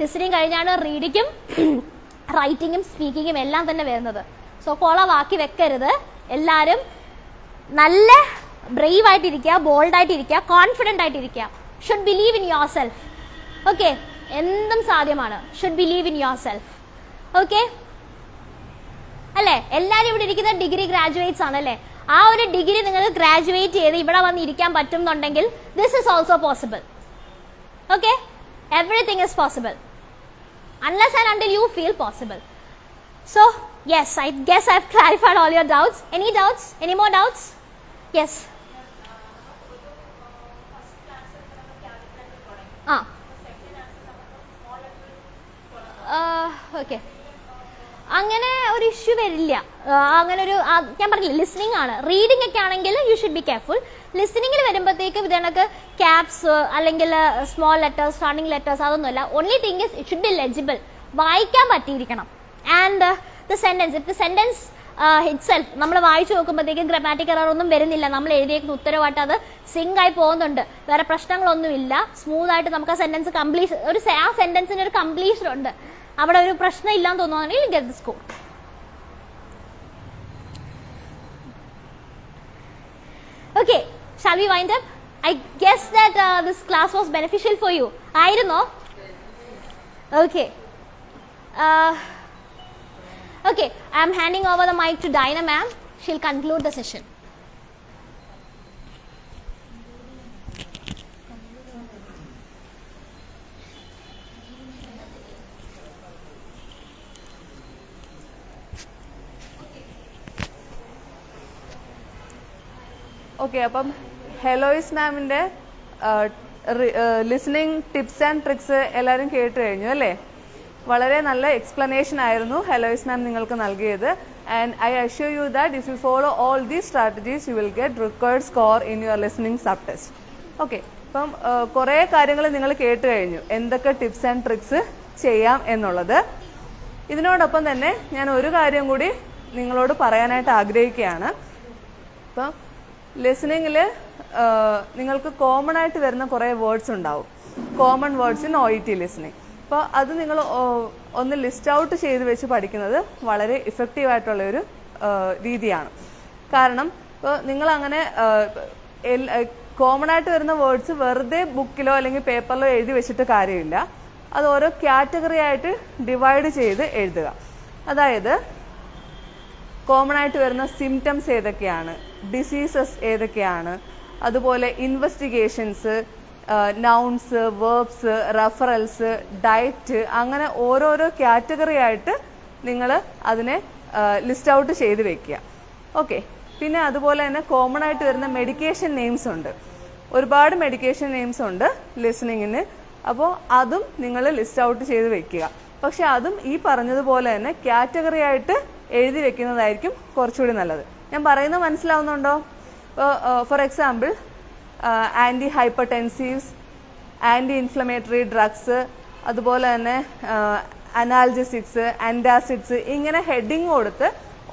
ലിസണിങ് കഴിഞ്ഞാണ് റീഡിങ്ങും റൈറ്റിങ്ങും സ്പീക്കിങ്ങും എല്ലാം തന്നെ വരുന്നത്. സോ കൊളവാക്കി വെക്കരുത്. എല്ലാവരും നല്ല ബ്രേവ് ആയിട്ടിരിക്കുക ബോൾഡ് ആയിട്ടിരിക്കുക കോൺഫിഡന്റ് ആയിട്ടിരിക്കുക. Should believe in yourself okay എന്തും സാധ്യമാണ്. Should believe in yourself okay അല്ലേ? എല്ലാവരും ഇവിടെ ഇരിക്കുന്ന ഡിഗ്രി ഗ്രാജുവേറ്റ്സ് ആണ് അല്ലേ? ആ ഒരു ഡിഗ്രി നിങ്ങൾ ഗ്രാജുവേറ്റ് ചെയ്ത് ഇവിടെ വന്ന് ഇരിക്കാൻ പറ്റുന്നുണ്ടെങ്കിൽ this is also possible okay everything is possible unless and until you feel possible. So, yes, I guess I've clarified all your doubts. Any doubts? Any more doubts? Yes. ആ ഓക്കെ അങ്ങനെ ഒരു ഇഷ്യൂ വരില്ല ആ, അങ്ങനെ ഒരു ഞാൻ പറഞ്ഞില്ല ലിസ്ണിംഗ് ആണ്. റീഡിംഗ് ഒക്കെ ആണെങ്കിൽ യു ഷുഡ് ബി കെയർഫുൾ ലിസ്ണിംഗിൽ വരുമ്പോഴത്തേക്ക് ഇതേക്ക് ക്യാപ്സ് അല്ലെങ്കിൽ സ്മോൾ ലെറ്റേഴ്സ് സ്റ്റാർണിംഗ് ലെറ്റേഴ്സ് അതൊന്നുമല്ല. Only thing is it should be legible വായിക്കാൻ പറ്റിയിരിക്കണം. And the sentence if the sentence itself നമ്മൾ വായിച്ചു നോക്കുമ്പോഴത്തേക്കും ഗ്രമാറ്റിക് എറർ ഒന്നും വരുന്നില്ല. നമ്മൾ എഴുതിയേക്കുന്ന ഉത്തരവായിട്ട് അത് സിങ്ക് ആയി പോകുന്നുണ്ട്. വേറെ പ്രശ്നങ്ങളൊന്നുമില്ല സ്മൂത്ത് ആയിട്ട് നമുക്ക് ആ സെന്റൻസ് കംപ്ലീറ്റ് ഒരു ആ സെന്റൻസിന് ഒരു കംപ്ലീഷൻ ഉണ്ട്. അവിടെ ഒരു പ്രശ്നം ഇല്ലാന്ന് തോന്നുകയാണെങ്കിൽ get score Okay, shall we wind up? I guess that uh, this class was beneficial for you. I don't know. Okay. Uh, okay, I am handing over the mic to Dinah ma'am. She'll conclude the session. Okay അപ്പം ഹെലോയിസ് മാമിന്റെ ലിസണിങ് ടിപ്സ് ആൻഡ് ട്രിക്സ് എല്ലാവരും കേട്ട് കഴിഞ്ഞു അല്ലേ? വളരെ നല്ല എക്സ്പ്ലനേഷൻ ആയിരുന്നു ഹെലോയിസ് മാം നിങ്ങൾക്ക് നൽകിയത്. And I assure you that if you follow all these strategies you will get required score in your listening subtest okay അപ്പം കുറേ കാര്യങ്ങൾ നിങ്ങൾ കേട്ട് കഴിഞ്ഞു. എന്തൊക്കെ ടിപ്സ് ആൻഡ് ട്രിക്സ് ചെയ്യാം എന്നുള്ളത്. ഇതിനോടൊപ്പം തന്നെ ഞാൻ ഒരു കാര്യം കൂടി നിങ്ങളോട് പറയാനായിട്ട് ആഗ്രഹിക്കുകയാണ്. ഇപ്പം ലിസണിങ്ങിൽ നിങ്ങൾക്ക് കോമൺ ആയിട്ട് വരുന്ന കുറേ വേർഡ്സ് ഉണ്ടാവും. Common words in O E T listening അപ്പോൾ അത് നിങ്ങൾ ഒന്ന് ലിസ്റ്റ് ഔട്ട് ചെയ്ത് വെച്ച് പഠിക്കുന്നത് വളരെ ഇഫക്റ്റീവ് ആയിട്ടുള്ള ഒരു രീതിയാണ്. കാരണം ഇപ്പോൾ നിങ്ങൾ അങ്ങനെ കോമൺ ആയിട്ട് വരുന്ന വേർഡ്സ് വെറുതെ ബുക്കിലോ അല്ലെങ്കിൽ പേപ്പറിലോ എഴുതി വെച്ചിട്ട് കാര്യമില്ല. അത് ഓരോ കാറ്റഗറി ആയിട്ട് ഡിവൈഡ് ചെയ്ത് എഴുതുക. അതായത് കോമൺ ആയിട്ട് വരുന്ന സിംറ്റംസ് ഏതൊക്കെയാണ്? ഡിസീസസ് ഏതൊക്കെയാണ്? അതുപോലെ investigations nouns verbs referrals diet അങ്ങനെ ഓരോരോ കാറ്റഗറി ആയിട്ട് നിങ്ങൾ അതിനെ ലിസ്റ്റ് ഔട്ട് ചെയ്ത് വെക്കുക. ഓക്കെ പിന്നെ അതുപോലെ തന്നെ കോമൺ ആയിട്ട് വരുന്ന മെഡിക്കേഷൻ നെയിംസ് ഉണ്ട്. ഒരുപാട് മെഡിക്കേഷൻ നെയിംസ് ഉണ്ട് ലിസണിങ്ങിന് അപ്പോൾ അതും നിങ്ങൾ ലിസ്റ്റ് ഔട്ട് ചെയ്ത് വെക്കുക. പക്ഷെ അതും ഈ പറഞ്ഞതുപോലെ തന്നെ കാറ്റഗറി ആയിട്ട് എഴുതി വെക്കുന്നതായിരിക്കും കുറച്ചുകൂടി നല്ലത്. ഞാൻ പറയുന്നത് മനസ്സിലാവുന്നുണ്ടോ? For example anti hypertensives anti inflammatory drugs അതുപോലെ തന്നെ അനാൽജസിക്സ് ആന്റാസിഡ്സ് ഇങ്ങനെ ഹെഡിങ് കൊടുത്ത്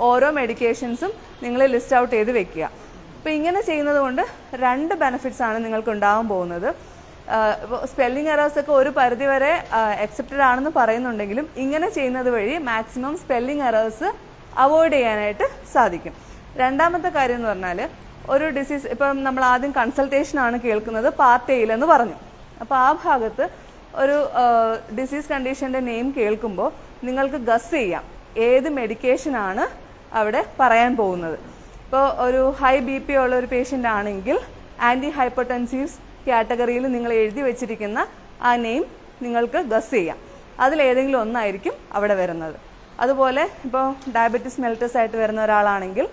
ഓരോ മെഡിക്കേഷൻസും നിങ്ങൾ ലിസ്റ്റ് ഔട്ട് ചെയ്ത് വെക്കുക. അപ്പോൾ ഇങ്ങനെ ചെയ്യുന്നത് കൊണ്ട് രണ്ട് ബെനിഫിറ്റ്സ് ആണ് നിങ്ങൾക്ക് ഉണ്ടാവാൻ പോകുന്നത്. സ്പെല്ലിംഗ് എറേഴ്സ് ഒക്കെ ഒരു പരിധി വരെ അക്സെപ്റ്റഡ് ആണെന്ന് പറയുന്നുണ്ടെങ്കിലും ഇങ്ങനെ ചെയ്യുന്നത് വഴി മാക്സിമം സ്പെല്ലിംഗ് എറേഴ്സ് അവോയ്ഡ് ചെയ്യാനായിട്ട് സാധിക്കും. രണ്ടാമത്തെ കാര്യം എന്ന് പറഞ്ഞാൽ ഒരു ഡിസീസ് ഇപ്പം നമ്മൾ ആദ്യം കൺസൾട്ടേഷൻ ആണ് കേൾക്കുന്നത് പാർട്ട് എയിലെന്ന് പറഞ്ഞു. അപ്പോൾ ആ ഭാഗത്ത് ഒരു ഡിസീസ് കണ്ടീഷന്റെ നെയിം കേൾക്കുമ്പോൾ നിങ്ങൾക്ക് ഗസ് ചെയ്യാം. ഏത് മെഡിക്കേഷനാണ് അവിടെ പറയാൻ പോകുന്നത്. ഇപ്പോൾ ഒരു ഹൈ ബി പി ഉള്ള ഒരു പേഷ്യന്റ് ആണെങ്കിൽ ആന്റി ഹൈപ്പർടെൻസീവ്സ് കാറ്റഗറിയിൽ നിങ്ങൾ എഴുതി വെച്ചിരിക്കുന്ന ആ നെയിം നിങ്ങൾക്ക് ഗസ് ചെയ്യാം. അതിലേതെങ്കിലും ഒന്നായിരിക്കും അവിടെ വരുന്നത്. അതുപോലെ ഇപ്പോൾ ഡയബറ്റിസ് മെൽറ്റസ് ആയിട്ട് വരുന്ന ഒരാളാണെങ്കിൽ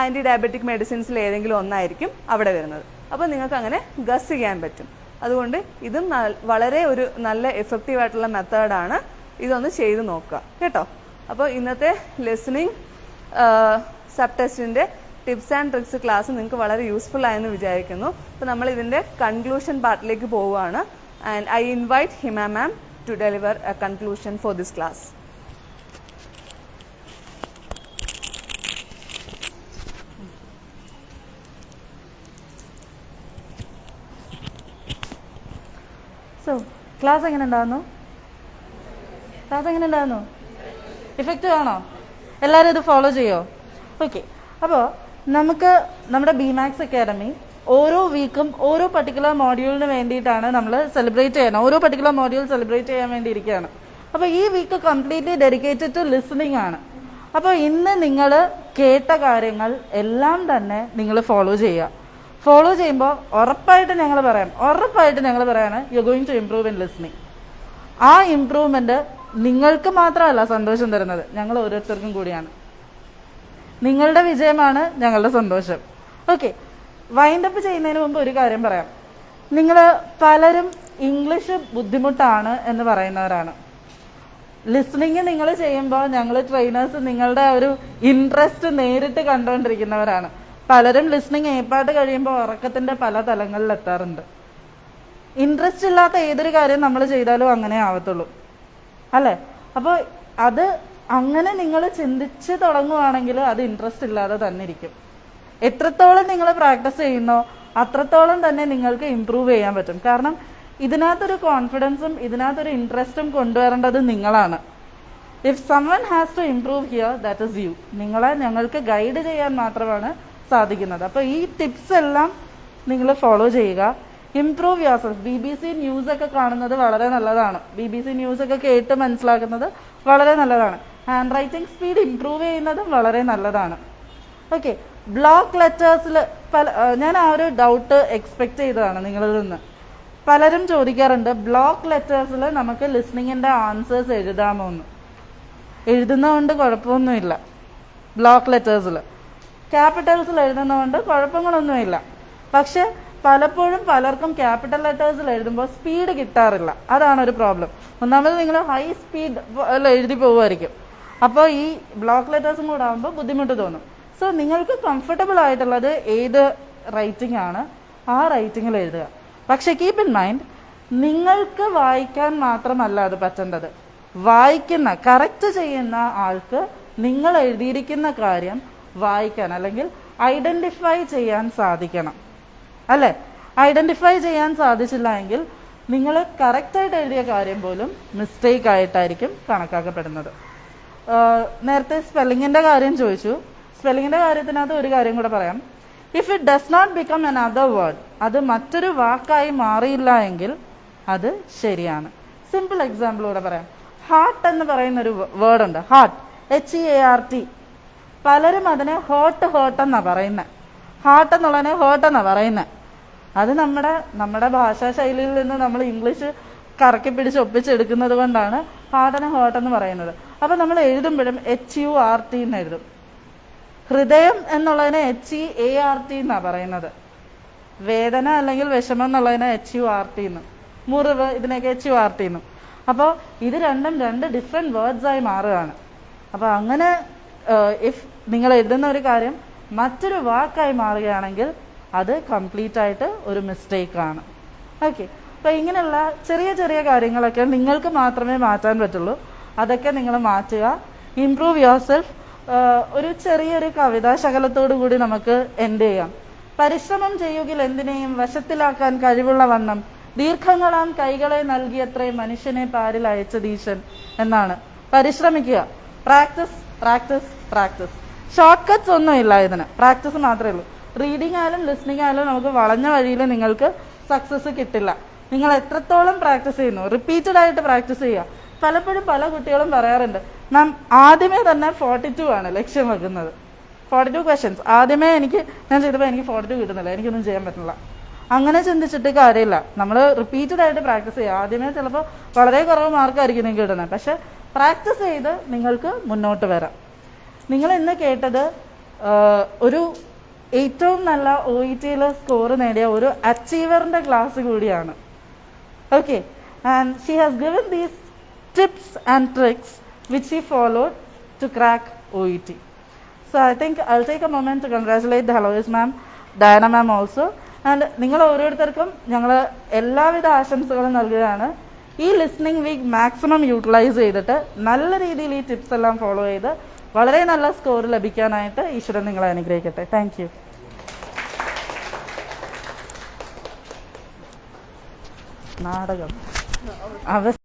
ആന്റി ഡയബറ്റിക് മെഡിസിൻസിൽ ഏതെങ്കിലും ഒന്നായിരിക്കും അവിടെ വരുന്നത്. അപ്പോൾ നിങ്ങൾക്ക് അങ്ങനെ ഗസ് ചെയ്യാൻ പറ്റും. അതുകൊണ്ട് ഇതും വളരെ ഒരു നല്ല എഫക്റ്റീവ് ആയിട്ടുള്ള മെത്തേഡാണ് ഇതൊന്ന് ചെയ്ത് നോക്കുക. കേട്ടോ? അപ്പോൾ ഇന്നത്തെ ലിസണിങ് സബ് ടെസ്റ്റിന്റെ ടിപ്സ് ആൻഡ് ട്രിക്സ് ക്ലാസ് നിങ്ങൾക്ക് വളരെ യൂസ്ഫുൾ ആയെന്ന് വിചാരിക്കുന്നു. അപ്പോൾ നമ്മൾ ഇതിന്റെ കൺക്ലൂഷൻ പാർട്ടിലേക്ക് പോവുകയാണ്. And I invite Hima ma'am to deliver a conclusion for this class so class എങ്ങനെ ഉണ്ടായിരുന്നു ക്ലാസ് എങ്ങനെ ഉണ്ടായിരുന്നു ഇഫക്റ്റീവ് ആണോ? എല്ലാവരും ഇത് ഫോളോ ചെയ്യോ? ഓക്കെ അപ്പോൾ നമുക്ക് നമ്മുടെ ബിമാക്സ് അക്കാഡമി ഓരോ വീക്കും ഓരോ പർട്ടിക്കുലർ മോഡ്യൂളിന് വേണ്ടിയിട്ടാണ് നമ്മൾ സെലിബ്രേറ്റ് ചെയ്യണം ഓരോ പർട്ടിക്കുലർ മോഡ്യൂൾ സെലിബ്രേറ്റ് ചെയ്യാൻ വേണ്ടി ഇരിക്കുകയാണ് അപ്പോൾ ഈ week completely dedicated to listening ആണ്. അപ്പോൾ ഇന്ന് നിങ്ങൾ കേട്ട കാര്യങ്ങൾ എല്ലാം തന്നെ നിങ്ങൾ ഫോളോ ചെയ്യുക. ഫോളോ ചെയ്യുമ്പോൾ ഉറപ്പായിട്ട് ഞങ്ങൾ പറയാം. ഉറപ്പായിട്ട് ഞങ്ങൾ പറയാണ് you going to improve in listening ആ ഇംപ്രൂവ്മെന്റ് നിങ്ങൾക്ക് മാത്രമല്ല സന്തോഷം തരുന്നത്. ഞങ്ങൾ ഓരോരുത്തർക്കും കൂടിയാണ്. നിങ്ങളുടെ വിജയമാണ് ഞങ്ങളുടെ സന്തോഷം. ഓക്കെ വൈൻഡപ്പ് ചെയ്യുന്നതിന് മുമ്പ് ഒരു കാര്യം പറയാം. നിങ്ങൾ പലരും ഇംഗ്ലീഷ് ബുദ്ധിമുട്ടാണ് എന്ന് പറയുന്നവരാണ്. ലിസണിങ് നിങ്ങൾ ചെയ്യുമ്പോൾ ഞങ്ങൾ ട്രെയിനേഴ്സ് നിങ്ങളുടെ ഒരു ഇൻട്രസ്റ്റ് നേരിട്ട് കണ്ടുകൊണ്ടിരിക്കുന്നവരാണ് പലരും ലിസ്ണിങ് ഏപ്പാട്ട് കഴിയുമ്പോൾ ഉറക്കത്തിന്റെ പല തലങ്ങളിൽ എത്താറുണ്ട്. ഇൻട്രസ്റ്റ് ഇല്ലാത്ത ഏതൊരു കാര്യം നമ്മൾ ചെയ്താലും അങ്ങനെ ആവത്തുള്ളൂ. അല്ലേ? അപ്പോൾ അത് അങ്ങനെ നിങ്ങൾ ചിന്തിച്ച് തുടങ്ങുവാണെങ്കിൽ അത് ഇൻട്രസ്റ്റ് ഇല്ലാതെ തന്നെ ഇരിക്കും. എത്രത്തോളം നിങ്ങൾ പ്രാക്ടീസ് ചെയ്യുന്നോ അത്രത്തോളം തന്നെ നിങ്ങൾക്ക് ഇമ്പ്രൂവ് ചെയ്യാൻ പറ്റും. കാരണം ഇതിനകത്തൊരു കോൺഫിഡൻസും ഇതിനകത്തൊരു ഇൻട്രസ്റ്റും കൊണ്ടുവരേണ്ടത് നിങ്ങളാണ്. If someone has to improve here that is you നിങ്ങളെ ഞങ്ങൾക്ക് ഗൈഡ് ചെയ്യാൻ മാത്രമാണ് സാധിക്കുന്നത്. അപ്പോൾ ഈ ടിപ്സ് എല്ലാം നിങ്ങൾ ഫോളോ ചെയ്യുക. Improve yourself B B C news ഒക്കെ കാണുന്നത് വളരെ നല്ലതാണ്. ബി ബി സി ന്യൂസ് ഒക്കെ കേട്ട് മനസ്സിലാക്കുന്നത് വളരെ നല്ലതാണ്. ഹാൻഡ് റൈറ്റിംഗ് സ്പീഡ് ഇംപ്രൂവ് ചെയ്യുന്നതും വളരെ നല്ലതാണ്. ഓക്കെ ബ്ലോക്ക് ലെറ്റേഴ്സിൽ പല ഞാൻ ആ ഒരു ഡൗട്ട് എക്സ്പെക്ട് ചെയ്തതാണ് നിങ്ങളിൽ നിന്ന്. പലരും ചോദിക്കാറുണ്ട് ബ്ലോക്ക് ലെറ്റേഴ്സിൽ നമുക്ക് ലിസ്ണിങ്ങിന്റെ ആൻസേഴ്സ് എഴുതാമോ എന്ന് എഴുതുന്നതുകൊണ്ട് കുഴപ്പമൊന്നുമില്ല. ബ്ലോക്ക് ലെറ്റേഴ്സിൽ ക്യാപിറ്റൽസിൽ എഴുതുന്നതുകൊണ്ട് കുഴപ്പങ്ങളൊന്നുമില്ല. പക്ഷെ പലപ്പോഴും പലർക്കും ക്യാപിറ്റൽ ലെറ്റേഴ്സിൽ എഴുതുമ്പോൾ സ്പീഡ് കിട്ടാറില്ല. അതാണ് ഒരു പ്രോബ്ലം. ഒന്നാമത് നിങ്ങൾ ഹൈ സ്പീഡ് എഴുതി പോകുമായിരിക്കും. അപ്പോൾ ഈ ബ്ലോക്ക് ലെറ്റേഴ്സും കൂടെ ആകുമ്പോൾ ബുദ്ധിമുട്ട് തോന്നും. സോ നിങ്ങൾക്ക് കംഫർട്ടബിൾ ആയിട്ടുള്ളത് ഏത് റൈറ്റിംഗ് ആണ്? ആ റൈറ്റിങ്ങിൽ എഴുതുക. പക്ഷെ കീപ്പ് ഇൻ മൈൻഡ് നിങ്ങൾക്ക് വായിക്കാൻ മാത്രമല്ല അത് പറ്റേണ്ടത്. വായിക്കുന്ന കറക്റ്റ് ചെയ്യുന്ന ആൾക്ക് നിങ്ങൾ എഴുതിയിരിക്കുന്ന കാര്യം വായിക്കാൻ അല്ലെങ്കിൽ ഐഡന്റിഫൈ ചെയ്യാൻ സാധിക്കണം. അല്ലേ? ഐഡന്റിഫൈ ചെയ്യാൻ സാധിച്ചില്ല എങ്കിൽ നിങ്ങൾ കറക്റ്റായിട്ട് എഴുതിയ കാര്യം പോലും മിസ്റ്റേക്ക് ആയിട്ടായിരിക്കും കണക്കാക്കപ്പെടുന്നത്. നേരത്തെ സ്പെല്ലിങ്ങിന്റെ കാര്യം ചോദിച്ചു. സ്പെല്ലിങ്ങിന്റെ കാര്യത്തിനകത്ത് ഒരു കാര്യം കൂടെ പറയാം. If it does not become an other word അത് മറ്റൊരു വാക്കായി മാറിയില്ല എങ്കിൽ അത് ശരിയാണ്. സിമ്പിൾ എക്സാമ്പിൾ കൂടെ പറയാം. ഹാർട്ട് എന്ന് പറയുന്ന ഒരു വേർഡ് ഉണ്ട്. Heart H E A R T പലരും അതിനെ ഹോട്ട് എന്നാ പറയുന്നത് ഹാർട്ട് എന്നുള്ളതിനെ ഹോട്ടെന്നാ പറയുന്നത് അത് നമ്മുടെ നമ്മുടെ ഭാഷാ ശൈലിയിൽ നിന്ന് നമ്മൾ ഇംഗ്ലീഷ് കറക്കി പിടിച്ച് ഒപ്പിച്ചെടുക്കുന്നത് കൊണ്ടാണ് ഹാട്ടനെ ഹോട്ടെന്ന് എന്ന് പറയുന്നത്. അപ്പൊ നമ്മൾ എഴുതുമ്പോഴും എച്ച് യു ആർ ടി എന്ന് എഴുതും. ഹൃദയം എന്നുള്ളതിനെ H E A R T എന്നാ പറയുന്നത്. വേദന അല്ലെങ്കിൽ വിഷമം എന്നുള്ളതിനെ എച്ച് യു ആർ ടി എന്നും മുറിവ് ഇതിനൊക്കെ എച്ച് യു ആർ ടി എന്നും അപ്പോൾ ഇത് രണ്ടും രണ്ട് ഡിഫറെന്റ് വേർഡ്സ് ആയി മാറുകയാണ്. അപ്പോൾ അങ്ങനെ ഇഫ് നിങ്ങൾ എഴുതുന്ന ഒരു കാര്യം മറ്റൊരു വാക്കായി മാറുകയാണെങ്കിൽ അത് കംപ്ലീറ്റ് ആയിട്ട് ഒരു മിസ്റ്റേക്ക് ആണ്. ഓക്കെ അപ്പോൾ ഇങ്ങനെയുള്ള ചെറിയ ചെറിയ കാര്യങ്ങളൊക്കെ നിങ്ങൾക്ക് മാത്രമേ മാറ്റാൻ പറ്റുള്ളൂ. അതൊക്കെ നിങ്ങൾ മാറ്റുക. ഇംപ്രൂവ് യുവർ സെൽഫ് ഒരു ചെറിയൊരു കവിതാ ശകലത്തോടു കൂടി നമുക്ക് എൻഡ് ചെയ്യാം. പരിശ്രമം ചെയ്യുകിൽ എന്തിനേയും വശത്തിലാക്കാൻ കഴിവുള്ള വണ്ണം ദീർഘങ്ങളാം കൈകളെ നൽകിയത്രേ മനുഷ്യനെ പാരിൽ അയച്ചതീശൻ എന്നാണ്. പരിശ്രമിക്കുക. Practice practice practice shortcuts ഒന്നും ഇല്ല ഇതിന്. പ്രാക്ടീസ് മാത്രമേ ഉള്ളൂ. റീഡിംഗ് ആയാലും ലിസ്ണിംഗ് ആയാലും നമുക്ക് വളഞ്ഞ വഴിയിൽ നിങ്ങൾക്ക് സക്സസ് കിട്ടില്ല. നിങ്ങൾ എത്രത്തോളം പ്രാക്ടീസ് ചെയ്യുന്നു? റിപ്പീറ്റഡ് ആയിട്ട് പ്രാക്ടീസ് ചെയ്യുക. പലപ്പോഴും പല കുട്ടികളും പറയാറുണ്ട് മാം ആദ്യമേ തന്നെ ഫോർട്ടി ടു ആണ് ലക്ഷ്യം വെക്കുന്നത്. ഫോർട്ടി ടു ക്വസ്റ്റ്യൻസ് ആദ്യമേ എനിക്ക് ഞാൻ ചെയ്തപ്പോൾ എനിക്ക് ഫോർട്ടി ടു കിട്ടുന്നില്ല. എനിക്കൊന്നും ചെയ്യാൻ പറ്റില്ല അങ്ങനെ ചിന്തിച്ചിട്ട് കാര്യമില്ല. നമ്മൾ റിപ്പീറ്റഡ് ആയിട്ട് പ്രാക്ടീസ് ചെയ്യുക. ആദ്യമേ ചിലപ്പോൾ വളരെ കുറവ് മാർക്കായിരിക്കും നിങ്ങൾക്ക് കിട്ടുന്നത്. പക്ഷേ പ്രാക്ടീസ് ചെയ്ത് നിങ്ങൾക്ക് മുന്നോട്ട് വരാം. നിങ്ങൾ ഇന്ന് കേട്ടത് ഒരു ഏറ്റവും നല്ല ഒ ഇ ടിയിൽ സ്കോറ് നേടിയ ഒരു അച്ചീവറിന്റെ ക്ലാസ് കൂടിയാണ്. Okay and she has given these tips and tricks which he followed to crack O E T so I think I take a moment to congratulate Heloise ma'am Diana ma'am also and നിങ്ങൾ ഓരോരുത്തർക്കും ഞങ്ങൾ എല്ലാവിധ ആശംസകളും നൽകുകയാണ്. ഈ ലിസ്ണിംഗ് വീക്ക് മാക്സിമം യൂട്ടിലൈസ് ചെയ്തിട്ട് നല്ല രീതിയിൽ ഈ ടിപ്സ് എല്ലാം ഫോളോ ചെയ്ത് വളരെ നല്ല സ്കോർ ലഭിക്കാനായിട്ട് ഈശ്വരൻ നിങ്ങളെ അനുഗ്രഹിക്കട്ടെ. താങ്ക് നാടകം. അവ